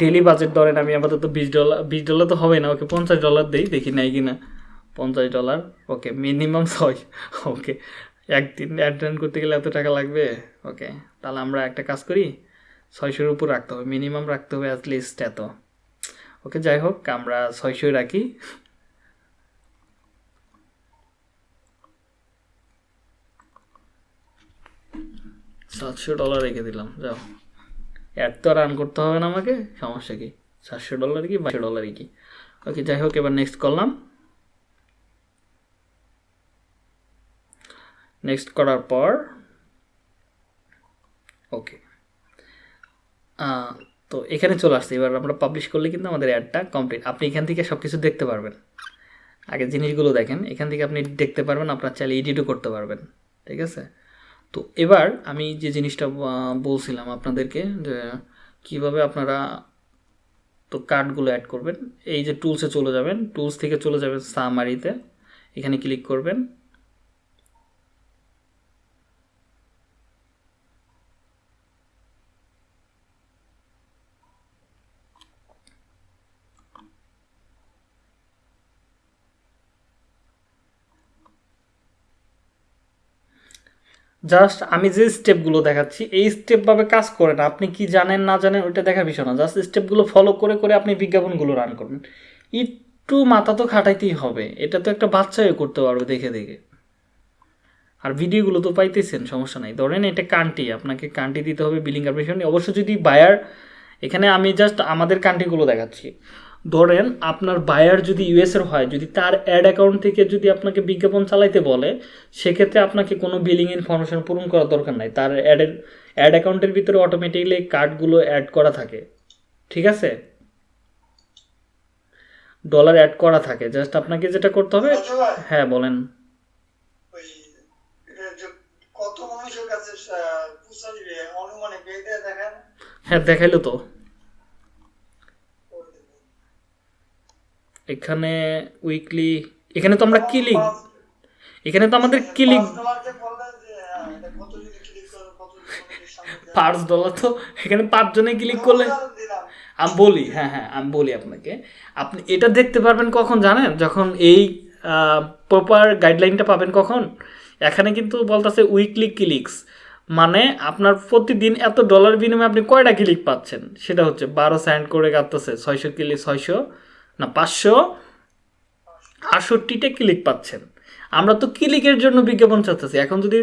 ডেলি বাজেট ধরেন আমি আপাতত বিশ ডলার বিশ ডলার তো হবে না। ওকে, পঞ্চাশ ডলার দিই, দেখি নাই কি না পঞ্চাশ ডলার ওকে মিনিমাম ছয়। ওকে একদিন অ্যাটেন্ড করতে গেলে এত টাকা লাগবে? ওকে তাহলে আমরা একটা কাজ করি। ছয়শোর উপর রাখতে হবে মিনিমাম রাখতে হবে অ্যাটলিস্ট এত। ওকে যাই হোক, আমরা ছয়শোই রাখি। সাতশো ডলার রেখে দিলাম, যাও। অ্যাড তো রান করতে হবে না আমাকে, সমস্যা কি? সাতশো ডলার কি বাইশশো ডলার কি? ওকে যাই হোক, এবার নেক্সট করলাম নেক্সট করার পর ওকে তো এখানে চলে আসছে। এবার আমরা পাবলিশ করলে কিন্তু আমাদের অ্যাডটা কমপ্লিট আপনি এখান থেকে সব কিছু দেখতে পারবেন। আগে জিনিসগুলো দেখেন। এখান থেকে আপনি দেখতে পারবেন, আপনার চাইলে এডিটও করতে পারবেন। ঠিক আছে? তো এবার আমি যে জিনিসটা বলছিলাম আপনাদেরকে যে কীভাবে আপনারা তো কার্ডগুলো অ্যাড করবেন, এই যে টুলসে চলে যাবেন। টুলস থেকে চলে যাবেন সামারিতে এখানে ক্লিক করবেন। জাস্ট আমি যে স্টেপগুলো দেখাচ্ছি, এই স্টেপভাবে কাজ করে না। আপনি কি জানেন, না জানেন, ওইটা দেখার বিষয় না জাস্ট স্টেপগুলো ফলো করে করে আপনি বিজ্ঞাপনগুলো রান করবেন একটু মাথা তো খাটাইতেই হবে। এটা তো একটা বাচ্চাও করতে পারবে দেখে দেখে। আর ভিডিওগুলো তো পাইতেছেন, সমস্যা নাই। ধরেন এটা কান্টি আপনাকে কান্টি দিতে হবে বিলিং কার্পোরেশন অবশ্য যদি বায়ার এখানে আমি জাস্ট আমাদের কান্ট্রিগুলো দেখাচ্ছি। ধরেন আপনার বায়ার যদি ইউএসের হয় যদি তার অ্যাড অ্যাকাউন্ট থেকে যদি আপনাকে বিজ্ঞাপন চালাইতে বলে সেক্ষেত্রে আপনাকে কোনো বিলিং ইনফরমেশন পূরণ করার দরকার নাই। তার অ্যাডের অ্যাড অ্যাকাউন্টের ভিতরে অটোমেটিকলি কার্ডগুলো অ্যাড করা থাকে। ঠিক আছে? ডলার অ্যাড করা থাকে। জাস্ট আপনাকে যেটা করতে হবে হ্যাঁ বলেন। হ্যাঁ এটা যে কত মানুষের কাছে আহ, পৌঁছা দিবে অনুমানে বেঁধে দেখেন হ্যাঁ দেখাইলো তো এখানে উইকলি এখানে তো আমরা কিলিং এখানে তো আমাদের দেয়। পাঁচ ডলার তো এখানে পাঁচজনে ক্লিক করলে আমি বলি হ্যাঁ হ্যাঁ আমি বলি আপনাকে। আপনি এটা দেখতে পারবেন কখন জানেন? যখন এই প্রপার গাইডলাইনটা পাবেন কখন? এখানে কিন্তু বলতেছে উইকলি ক্লিকস মানে আপনার প্রতিদিন এত ডলার বিনিময়ে আপনি কয়টা ক্লিক পাচ্ছেন? সেটা হচ্ছে বারো সেন্ট করে কাটতেছে ছয়শো ক্লিক ছয়শো না, পাঁচশো আটষট্টিটা ক্লিক পাচ্ছেন। আমরা তো ক্লিকের জন্য বিজ্ঞাপন চাচ্ছি? এখন যদি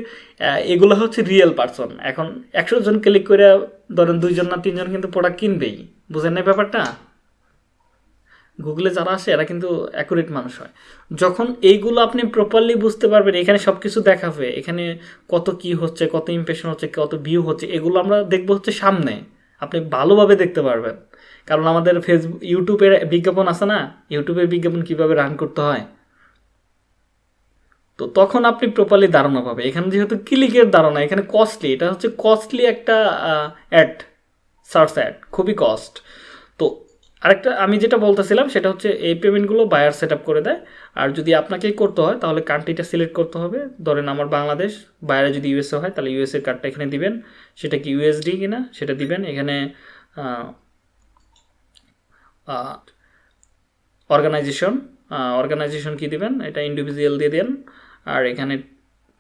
এগুলো হচ্ছে রিয়েল পার্সন এখন একশো জন ক্লিক করে ধরেন দুইজন না তিনজন কিন্তু প্রোডাক্ট কিনবেই। বুঝেন না ব্যাপারটা? গুগলে যারা আসে, এরা কিন্তু অ্যাকুরেট মানুষ হয়। যখন এইগুলো আপনি প্রপারলি বুঝতে পারবেন, এখানে সব কিছু দেখাবে, এখানে কত কি হচ্ছে, কত ইমপ্রেশন হচ্ছে, কত ভিউ হচ্ছে, এগুলো আমরা দেখব হচ্ছে সামনে। আপনি ভালোভাবে দেখতে পারবেন। কারণ আমাদের ফেসবুক ইউটিউবের বিজ্ঞাপন আছে না? ইউটিউবের বিজ্ঞাপন কীভাবে রান করতে হয়? তো তখন আপনি প্রপারলি ধারণা পাবে। এখানে যেহেতু ক্লিকের ধারণা, এখানে কস্টলি এটা হচ্ছে কস্টলি একটা অ্যাড সার্চ অ্যাড খুবই কস্ট তো আরেকটা আমি যেটা বলতেছিলাম, সেটা হচ্ছে এই পেমেন্টগুলো বায়ার সেট করে দেয়। আর যদি আপনাকেই করতে হয়, তাহলে কান্ট্রিটা সিলেক্ট করতে হবে। ধরেন আমার বাংলাদেশ, বাইরে যদি ইউএসএ হয়, তাহলে ইউএসএ কার্ডটা এখানে দিবেন। সেটা কি ইউএসডি কিনা? সেটা দিবেন। এখানে অর্গানাইজেশন অর্গানাইজেশন কি দিবেন? এটা ইন্ডিভিজুয়াল দিয়ে দেন। আর এখানে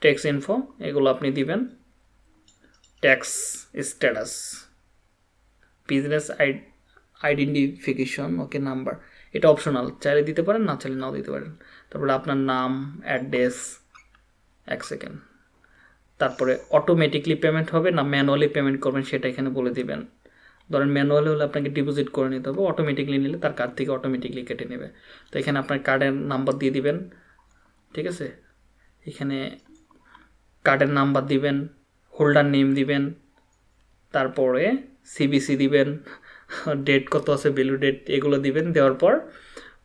ট্যাক্স ইনফো এগুলো আপনি দিবেন। Tax status business identification okay number এটা অপশনাল চাইলে দিতে পারেন, না চাইলে নাও দিতে পারেন। তারপরে আপনার নাম অ্যাড্রেস এক সেকেন্ড তারপরে অটোমেটিকলি পেমেন্ট হবে, না ম্যানুয়ালি পেমেন্ট করবেন, সেটা এখানে বলে দিবেন। ধরেন ম্যানুয়ালি হলে আপনাকে ডিপোজিট করে নিতে হবে অটোমেটিকলি নিলে তার কার্ড থেকে অটোমেটিকলি কেটে নেবে। তো এখানে আপনার কার্ডের নাম্বার দিয়ে দিবেন, ঠিক আছে? এখানে কার্ডের নাম্বার দিবেন হোল্ডার নেম দিবেন, তারপরে সিবিসি দিবেন ডেট কত আছে ভ্যালু ডেট এগুলো দিবেন, দেওয়ার পর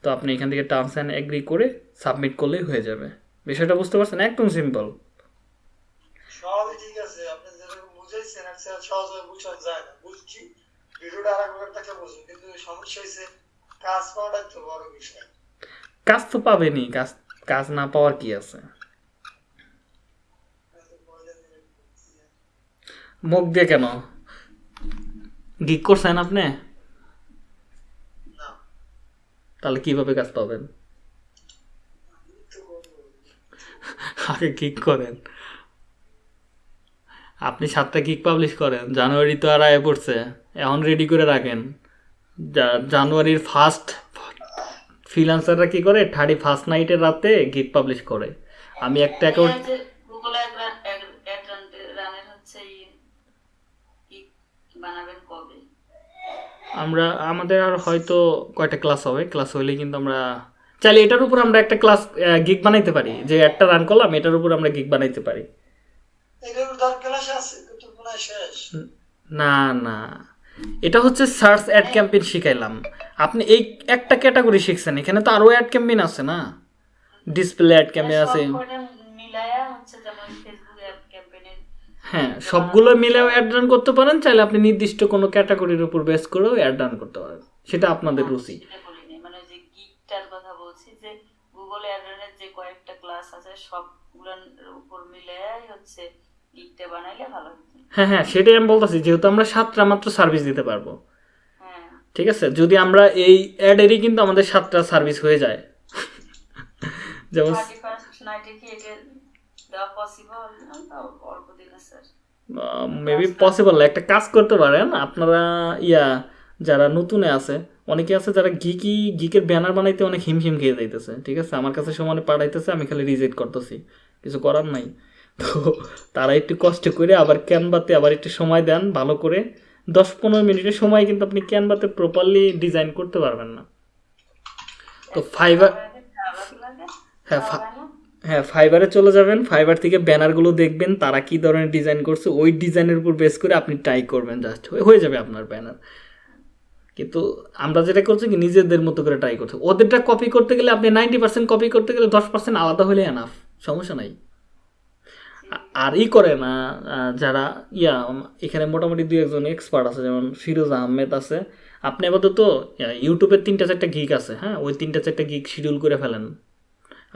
তো আপনি এখান থেকে টার্মস অ্যান্ড অ্যাগ্রি করে সাবমিট করলেই হয়ে যাবে। বিষয়টা বুঝতে পারছেন? একদম সিম্পল সবই ঠিক আছে, আপনি যেরকম বুঝাইছেন সহজভাবে বুঝানো যায় না। ভিডিওটা আর একবার থেকে বুঝুন কিন্তু সমস্যা হয়েছে কাজ তো বড় বিষয়। কাজ তো পাবেনই কাজ কাজ না পাওয়ার কি আছে? মুখ দিয়ে কেন? গিক করছেন আপনি? তাহলে কীভাবে কাজ পাবেন? আগে গিক করেন। আপনি সাতটা গিক পাবলিশ করেন জানুয়ারি তো আর আয় পড়ছে এখন রেডি করে রাখেন। জানুয়ারির ফার্স্ট ফ্রিলান্সাররা কি করে? থার্টি ফার্স্ট নাইটের রাতে গিক পাবলিশ করে। আমি একটা অ্যাকাউন্ট আমরা আমাদের আর হয়তো কয়টা ক্লাস হবে? ক্লাস হইলে কিন্তু আমরা চাইলে এটার উপর আমরা একটা ক্লাস গিগ বানাইতে পারি। যে একটা রান করলাম এটার উপর আমরা গিগ বানাইতে পারি। এগুলোর দর ক্লাস আছে কিন্তু মনে শেষ। না না। এটা হচ্ছে সার্চ অ্যাড ক্যাম্পেইন শিখাইলাম। আপনি এই একটা ক্যাটাগরি শিখছেন এখানে তো আরও অ্যাড ক্যাম্পেইন আছে না? ডিসপ্লে অ্যাড ক্যাম্পেইন আছে। সবকটা মিলায়া হচ্ছে যেমন ফেসবুক অ্যাড ক্যাম্পেইনের। হ্যাঁ সবগুলো মিলেও অ্যাড রান করতে পারেন চাইলে আপনি নির্দিষ্ট কোনো ক্যাটাগরির উপর বেস করেও অ্যাড রান করতে পারেন। সেটা আপনাদের রুচি। মানে যে গিকটার কথা বলছি যে গুগল অ্যাড রানের যে কয়েকটা ক্লাস আছে সবগুলোর উপর মিলায়াই হচ্ছে গিকটা বানাইলে ভালো হ্যাঁ হ্যাঁ সেটাই আমি বলতেছি যেহেতু আমরা সাতটা মাত্র সার্ভিস দিতে পারব। হ্যাঁ। ঠিক আছে? যদি আমরা এই অ্যাডেরই কিন্তু আমাদের সাতটা সার্ভিস হয়ে যায়। যেমন পসিবল মেবি পসিবল একটা কাজ করতে পারেন আপনারা ইয়া যারা নতুনে আছে অনেকে আছে যারা গিকি গিকের ব্যানার বানাইতে অনেক হিমশিম খেয়ে যাইতেছে। ঠিক আছে? আমার কাছে সমানে পাঠাইতেছে আমি খালি রিজেক্ট করতেছি। কিছু করার নাই। তো তারা একটু কষ্ট করে আবার ক্যানভাতে আবার একটু সময় দেন ভালো করে। দশ পনেরো মিনিটের সময় কিন্তু আপনি ক্যানভাতে প্রপারলি ডিজাইন করতে পারবেন না। তো ফাইবার হ্যাঁ হ্যাঁ ফাইবারে চলে যাবেন। ফাইবার থেকে ব্যানারগুলো দেখবেন, তারা কি ধরনের ডিজাইন করছে, ওই ডিজাইনের উপর বেস করে আপনি ট্রাই করবেন জাস্ট হয়ে যাবে আপনার ব্যানার কিন্তু আমরা যেটা করছি কি, নিজেদের মতো করে ট্রাই করছি। ওদেরটা কপি করতে গেলে আপনি নাইনটি পার্সেন্ট কপি করতে গেলে দশ পার্সেন্ট আলাদা হলে এনাফ সমস্যা নাই। আর ই করে না যারা, ইয়া এখানে মোটামুটি দু একজন এক্সপার্ট আছে, যেমন ফিরোজ আহমেদ আছে। আপনি আপাতত ইউটিউবের তিনটা চারটা গিক আছে হ্যাঁ? ওই তিনটা চারটা গিক শিডিউল করে ফেলেন।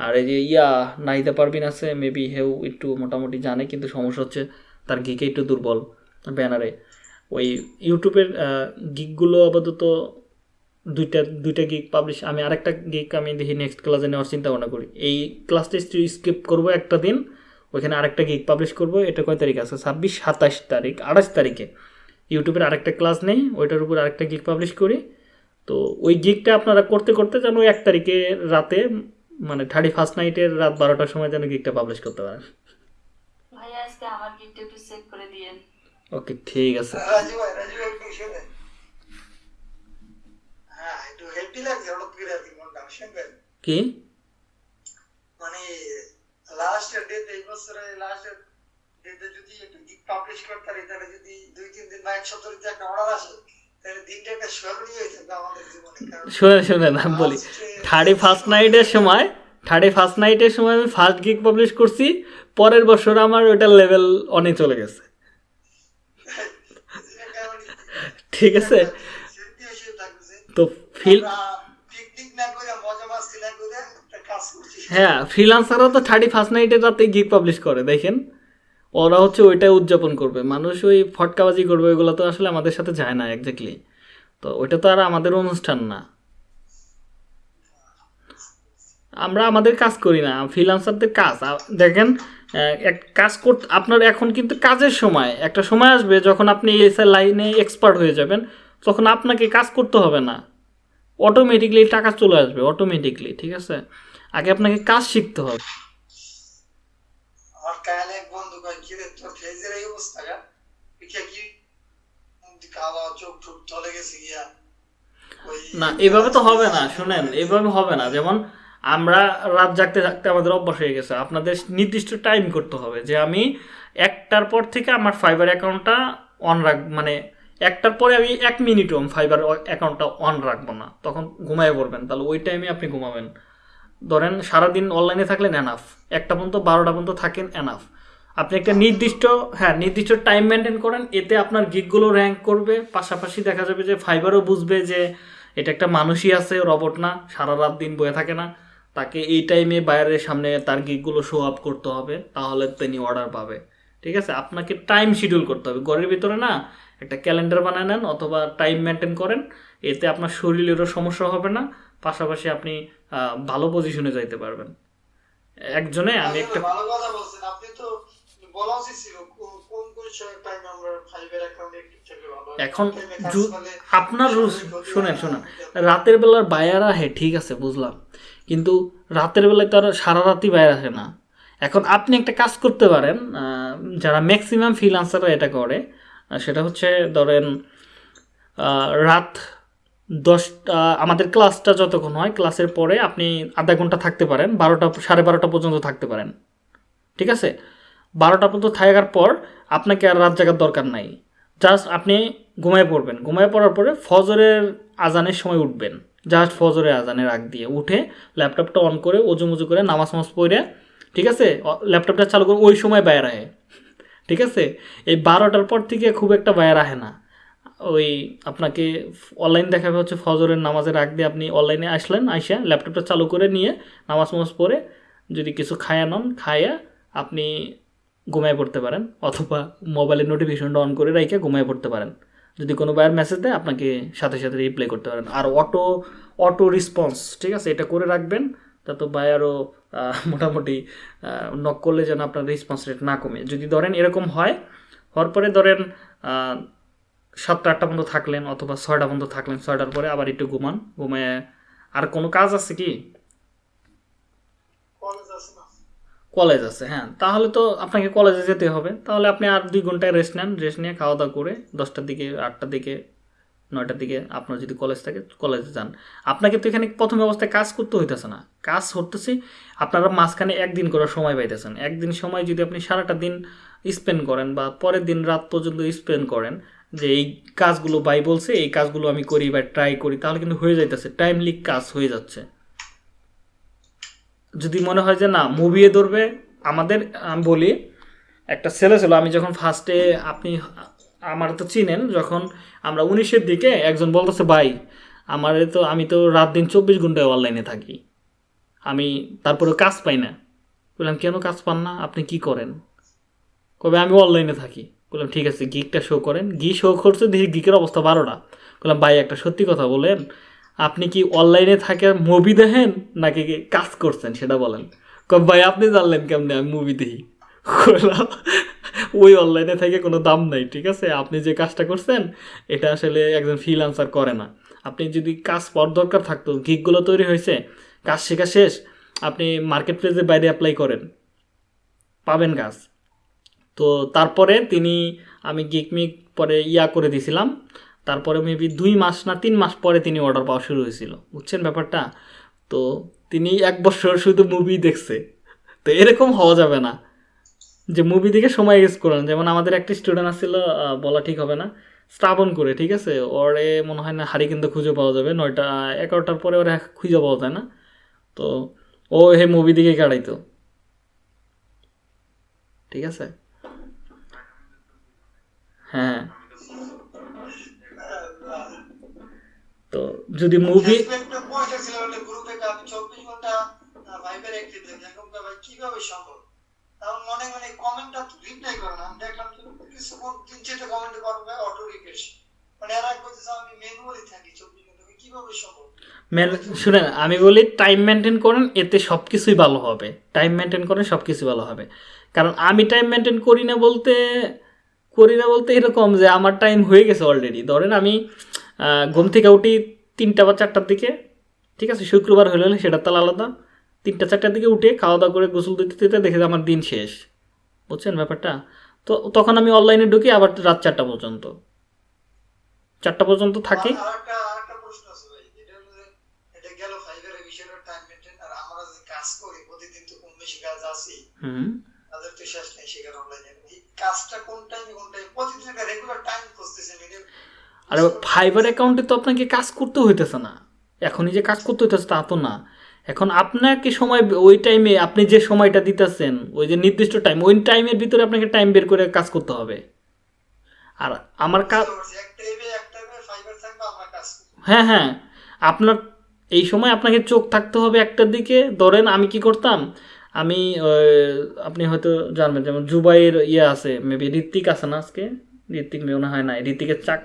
আর এই যে, ইয়া নাইদা পারবিন আছে মেবি হেউ একটু মোটামুটি জানে, কিন্তু সমস্যা হচ্ছে তার গিকে একটু দুর্বল ব্যানারে ওই ইউটিউবের গিকগুলো আপাতত দুইটা দুইটা গিক পাবলিশ আমি আরেকটা গিক আমি দেখি নেক্সট ক্লাসে নেওয়ার চিন্তা ভাবনা করি। এই ক্লাসটা স্কিপ করব একটা দিন ওইখানে আরেকটা গিক পাবলিশ করব। এটা কয় তারিখ আছে? ছাব্বিশ সাতাশ তারিখ আঠাশ তারিখে। ইউটিউবের আরেকটা ক্লাস নেই ওইটার উপর আরেকটা গিক পাবলিশ করি। তো ওই গিকটা আপনারা করতে করতে যেন ওই এক তারিখে রাতে মানে থার্টি ফার্স্ট নাইটের রাত বারোটার সময় যেন গিকটা পাবলিশ করতে পারেন। ভাইয়া আজকে আমার গিফট একটু চেক করে দিয়েন। ওকে ঠিক আছে। হ্যাঁ শুনবেন কি? মানে লাস্ট ডেট এই বছরে লাস্ট ডেটে যদি একটা গিক পাবলিশ করতে পারি তাহলে যদি দুই তিন দিন বা এক সপ্তাহ যদি একটা অর্ডার আসে হয়ে শুনে শুনেন আমি বলি থার্টি ফার্স্ট নাইটের সময় থার্টি ফার্স্ট নাইটের সময় আমি ফার্স্ট গিক পাবলিশ করছি পরের বছর আমার ওইটার লেভেল অনেক চলে গেছে ঠিক আছে তো ফিল পিকনিক না করে মজা মাস্তি না করে একটা কাজ করছি হ্যাঁ ফ্রিলান্সাররা তো থার্টি ফার্স্ট নাইটের রাতে গিক পাবলিশ করে, দেখেন। ওরা হচ্ছে ওইটাই উদযাপন করবে। মানুষ ওই ফটকাবাজি করবে, ওইগুলো তো আসলে আমাদের সাথে যায় না একজাক্টলি তো ওইটা তো আর আমাদের অনুষ্ঠান না। আমরা আমাদের কাজ করি না ফ্রিলান্সারদের কাজ। দেখেন এক কাজ করতে আপনার এখন কিন্তু কাজের সময়। একটা সময় আসবে যখন আপনি এসআই লাইনে এক্সপার্ট হয়ে যাবেন, তখন আপনাকে কাজ করতে হবে না। অটোমেটিকলি টাকা চলে আসবে অটোমেটিকলি ঠিক আছে? আগে আপনাকে কাজ শিখতে হবে। আমার কালে এক বন্ধু কয় কি রে তোর ফেজের এই অবস্থা গা? কি খাওয়া চোখ ঠোক চলে গেছে গিয়া? না এভাবে তো হবে না শুনেন এভাবে হবে না। যেমন আমরা রাত জাগতে জাগতে আমাদের অভ্যাস হয়ে গেছে। আপনাদের নির্দিষ্ট টাইম করতে হবে যে আমি একটার পর থেকে আমার ফাইবার অ্যাকাউন্টটা অন রাখ মানে একটার পরে আমি এক মিনিটও ফাইবার অ্যাকাউন্টটা অন রাখব না। তখন ঘুমায় পড়বেন। তাহলে ওই টাইমে আপনি ঘুমাবেন। ধরেন সারাদিন অনলাইনে থাকলেন এনাফ একটা পর্যন্ত বারোটা পর্যন্ত থাকেন এনাফ আপনি একটা নির্দিষ্ট হ্যাঁ নির্দিষ্ট টাইম মেনটেন করেন, এতে আপনার গিকগুলো র্যাঙ্ক করবে, পাশাপাশি দেখা যাবে যে ফাইবারও বুঝবে যে এটা একটা মানুষই আছে রবট না, সারা রাত দিন বয়ে থাকে না। তাকে এই টাইমে বাইরের সামনে তার গিকগুলো শো আপ করতে হবে, তাহলে তিনি অর্ডার পাবে। ঠিক আছে? আপনাকে টাইম শিডিউল করতে হবে। ঘরের ভিতরে না, একটা ক্যালেন্ডার বানায় নেন অথবা টাইম মেনটেন করেন, এতে আপনার শরীরেরও সমস্যা হবে না। পাশাপাশি আপনি ভালো পজিশনে যাইতে পারবেন। একজনে আমি একটা ভালো কথা বলছেন। আপনি তো বলা উচিত ছিল কোন কোন টাইম আমরা ফাইবার অ্যাকাউন্টে একটু থাকলে ভালো এখন আপনার শোনেন শোনেন। রাতের বেলার বায়ার আহে ঠিক আছে বুঝলাম। কিন্তু রাতের বেলায় তো আর সারা রাতই বায়ার আসে না। এখন আপনি একটা কাজ করতে পারেন যারা ম্যাক্সিমাম ফ্রিলান্সাররা এটা করে সেটা হচ্ছে ধরেন রাত দশটা, আমাদের ক্লাসটা যতক্ষণ হয় ক্লাসের পরে আপনি আধা ঘণ্টা থাকতে পারেন, বারোটা, সাড়ে বারোটা পর্যন্ত থাকতে পারেন। ঠিক আছে? বারোটা পর্যন্ত থাকার পর আপনাকে আর রাত জাগার দরকার নাই। জাস্ট আপনি ঘুমায় পড়বেন। ঘুমায় পড়ার পরে ফজরের আজানের সময় উঠবেন। জাস্ট ফজরের আজানের আগ দিয়ে উঠে ল্যাপটপটা অন করে ওজু মুজু করে নামাজ নামাজ পড়ে, ঠিক আছে? ল্যাপটপটা চালু করে ওই সময় বাইরে আহে। ঠিক আছে? এই বারোটার পর থেকে খুব একটা বাইরে আহে না। ওই আপনাকে অনলাইন দেখাবে হচ্ছে ফজরের নামাজের আগ দিয়ে আপনি অনলাইনে আসলেন, আইসা ল্যাপটপটা চালু করে নিয়ে নামাজ নামাজ পড়ে যদি কিছু খায়া নন, খায়া আপনি ঘুমায় পড়তে পারেন অথবা মোবাইলের নোটিফিকেশনটা অন করে রাইখে ঘুমায় পড়তে পারেন। যদি কোনো বাইরের মেসেজ দেয়, আপনাকে সাথে সাথে রিপ্লাই করতে পারেন। আর অটো অটো রেসপন্স ঠিক আছে? এটা করে রাখবেন তা তো আরও মোটামুটি নক করলে যেন আপনার রেসপন্স রেট না কমে। যদি ধরেন এরকম হয়, হওয়ার পরে ধরেন সাতটা আটটা পর্যন্ত থাকলেন অথবা ছয়টা পর্যন্ত থাকলেন ছয়টার পরে আবার একটু ঘুমান ঘুমায় আর কোনো কাজ আছে কি? কলেজ আছে কলেজ আছে হ্যাঁ। তাহলে তো আপনাকে কলেজে যেতে হবে। তাহলে আপনি আর দুই ঘন্টায় রেস্ট নেন। রেস্ট নিয়ে খাওয়া দাওয়া করে দশটার দিকে আটটার দিকে নয়টার দিকে আপনার যদি কলেজ থাকে কলেজে যান। আপনাকে তো এখানে প্রথম অবস্থায় কাজ করতে হইতেছে না। কাজ হতেছে আপনারা মাঝখানে একদিন করার সময় পাইতেছেন। একদিন সময় যদি আপনি সারাটা দিন স্পেন্ড করেন বা পরের দিন রাত পর্যন্ত স্পেন্ড করেন যে এই কাজগুলো বাই বলছে, এই কাজগুলো আমি করি বা ট্রাই করি, তাহলে কিন্তু হয়ে যাইতেছে। টাইমলি কাজ হয়ে যাচ্ছে। যদি মনে হয় যে না মুভিয়ে ধরবে, আমাদের, আমি বলি, একটা ছেলে ছিল, আমি যখন ফার্স্টে আপনি, আমার তো চিনেন, যখন আমরা উনিশের দিকে একজন বলতেছে, ভাই, আমার তো, আমি তো রাত দিন চব্বিশ ঘন্টায় অনলাইনে থাকি। আমি তারপরে কাজ পাই না। বললাম, কেন কাজ পান না? আপনি কি করেন? কবে আমি অনলাইনে থাকি। বললাম, ঠিক আছে গিকটা শো করেন। গি শো করছে, দেখি গিকের অবস্থা বারোটা বললাম, ভাই, একটা সত্যি কথা বলেন। আপনি কি অনলাইনে থাকে মুভি দেখেন, নাকি কাজ করছেন, সেটা বলেন? কব ভাই, আপনি জানলেন কেমনে আমি মুভি দেখি? ওই অনলাইনে থেকে কোনো দাম নাই, ঠিক আছে? আপনি যে কাজটা করছেন, এটা আসলে একজন ফ্রিলান্সার করে না। আপনি যদি কাজ পর দরকার থাকতো গিকগুলো তৈরি হয়েছে, কাজ শেখা শেষ, আপনি মার্কেট প্লেসের বাইরে অ্যাপ্লাই করেন। পাবেন কাজ। তো তারপরে তিনি আমি গিক মিক পরে ইয়া করে দিয়েছিলাম তারপরে মেবি দুই মাস না তিন মাস পরে তিনি অর্ডার পাওয়া শুরু হয়েছিল। বুঝছেন ব্যাপারটা? তো তিনি এক বছর শুধু মুভি দেখছে। তো এরকম হওয়া যাবে না। যে মুভি দেখে সময় ইউজ করেন। যেমন আমাদের একটা স্টুডেন্ট আসছিল বলা ঠিক হবে না। স্টাবন করে, ঠিক আছে? ওরে মনে হয় না হাড়ি কিন্তু খুঁজে পাওয়া যাবে। নয়টা, এগারোটার পরে ওরা খুঁজে পাওয়া যায় না। তো ও হে মুভি দিকে কাটাইতো। ঠিক আছে? হ্যাঁ। তো যদি মুভি মেন শুনেন আমি বলি টাইম মেনটেন করেন এতে সব কিছুই ভালো হবে। টাইম মেনটেন করেন সব কিছুই ভালো হবে। কারণ আমি টাইম মেনটেন করি না বলতে করি না বলতে এরকম যে আমার টাইম হয়ে গেছে অলরেডি ধরেন আমি ঘুম থেকে উঠি তিনটা বা চারটার দিকে ঠিক আছে? শুক্রবার হলে হলে সেটা তাহলে আলাদা। তিনটা চারটার দিকে উঠে খাওয়া দাওয়া করে গোসল দিতে দিতে দেখে যে আমার দিন শেষ। বুঝছেন ব্যাপারটা? তো তখন আমি অনলাইনে ঢুকি আবার রাত চারটা পর্যন্ত। চারটা পর্যন্ত থাকি। হুম। কাজটা কোন টাইমে কোন টাইমে প্রতিদিন একটা রেগুলার টাইম খুঁজতেছেন আর ফাইবার অ্যাকাউন্টে তো আপনাকে কাজ করতে হইতেছে না। এখনই যে কাজ করতে হইতেছে তা তো না। এখন আপনাকে সময় ওই টাইমে আপনি যে সময়টা দিতেছেন ওই যে নির্দিষ্ট টাইম ওই টাইমের ভিতরে আপনাকে টাইম বের করে কাজ করতে হবে। আর আমার কাজ হ্যাঁ হ্যাঁ। আপনার এই সময় আপনাকে চোখ থাকতে হবে একটার দিকে। ধরেন আমি কি করতাম? আমি আপনি হয়তো জানবেন, যেমন জুবাইয়ের ইয়ে আছে মেবি ঋত্বিক আছে না আজকে? ঋত্বিক মনে হয় না ঋত্বিকের চাক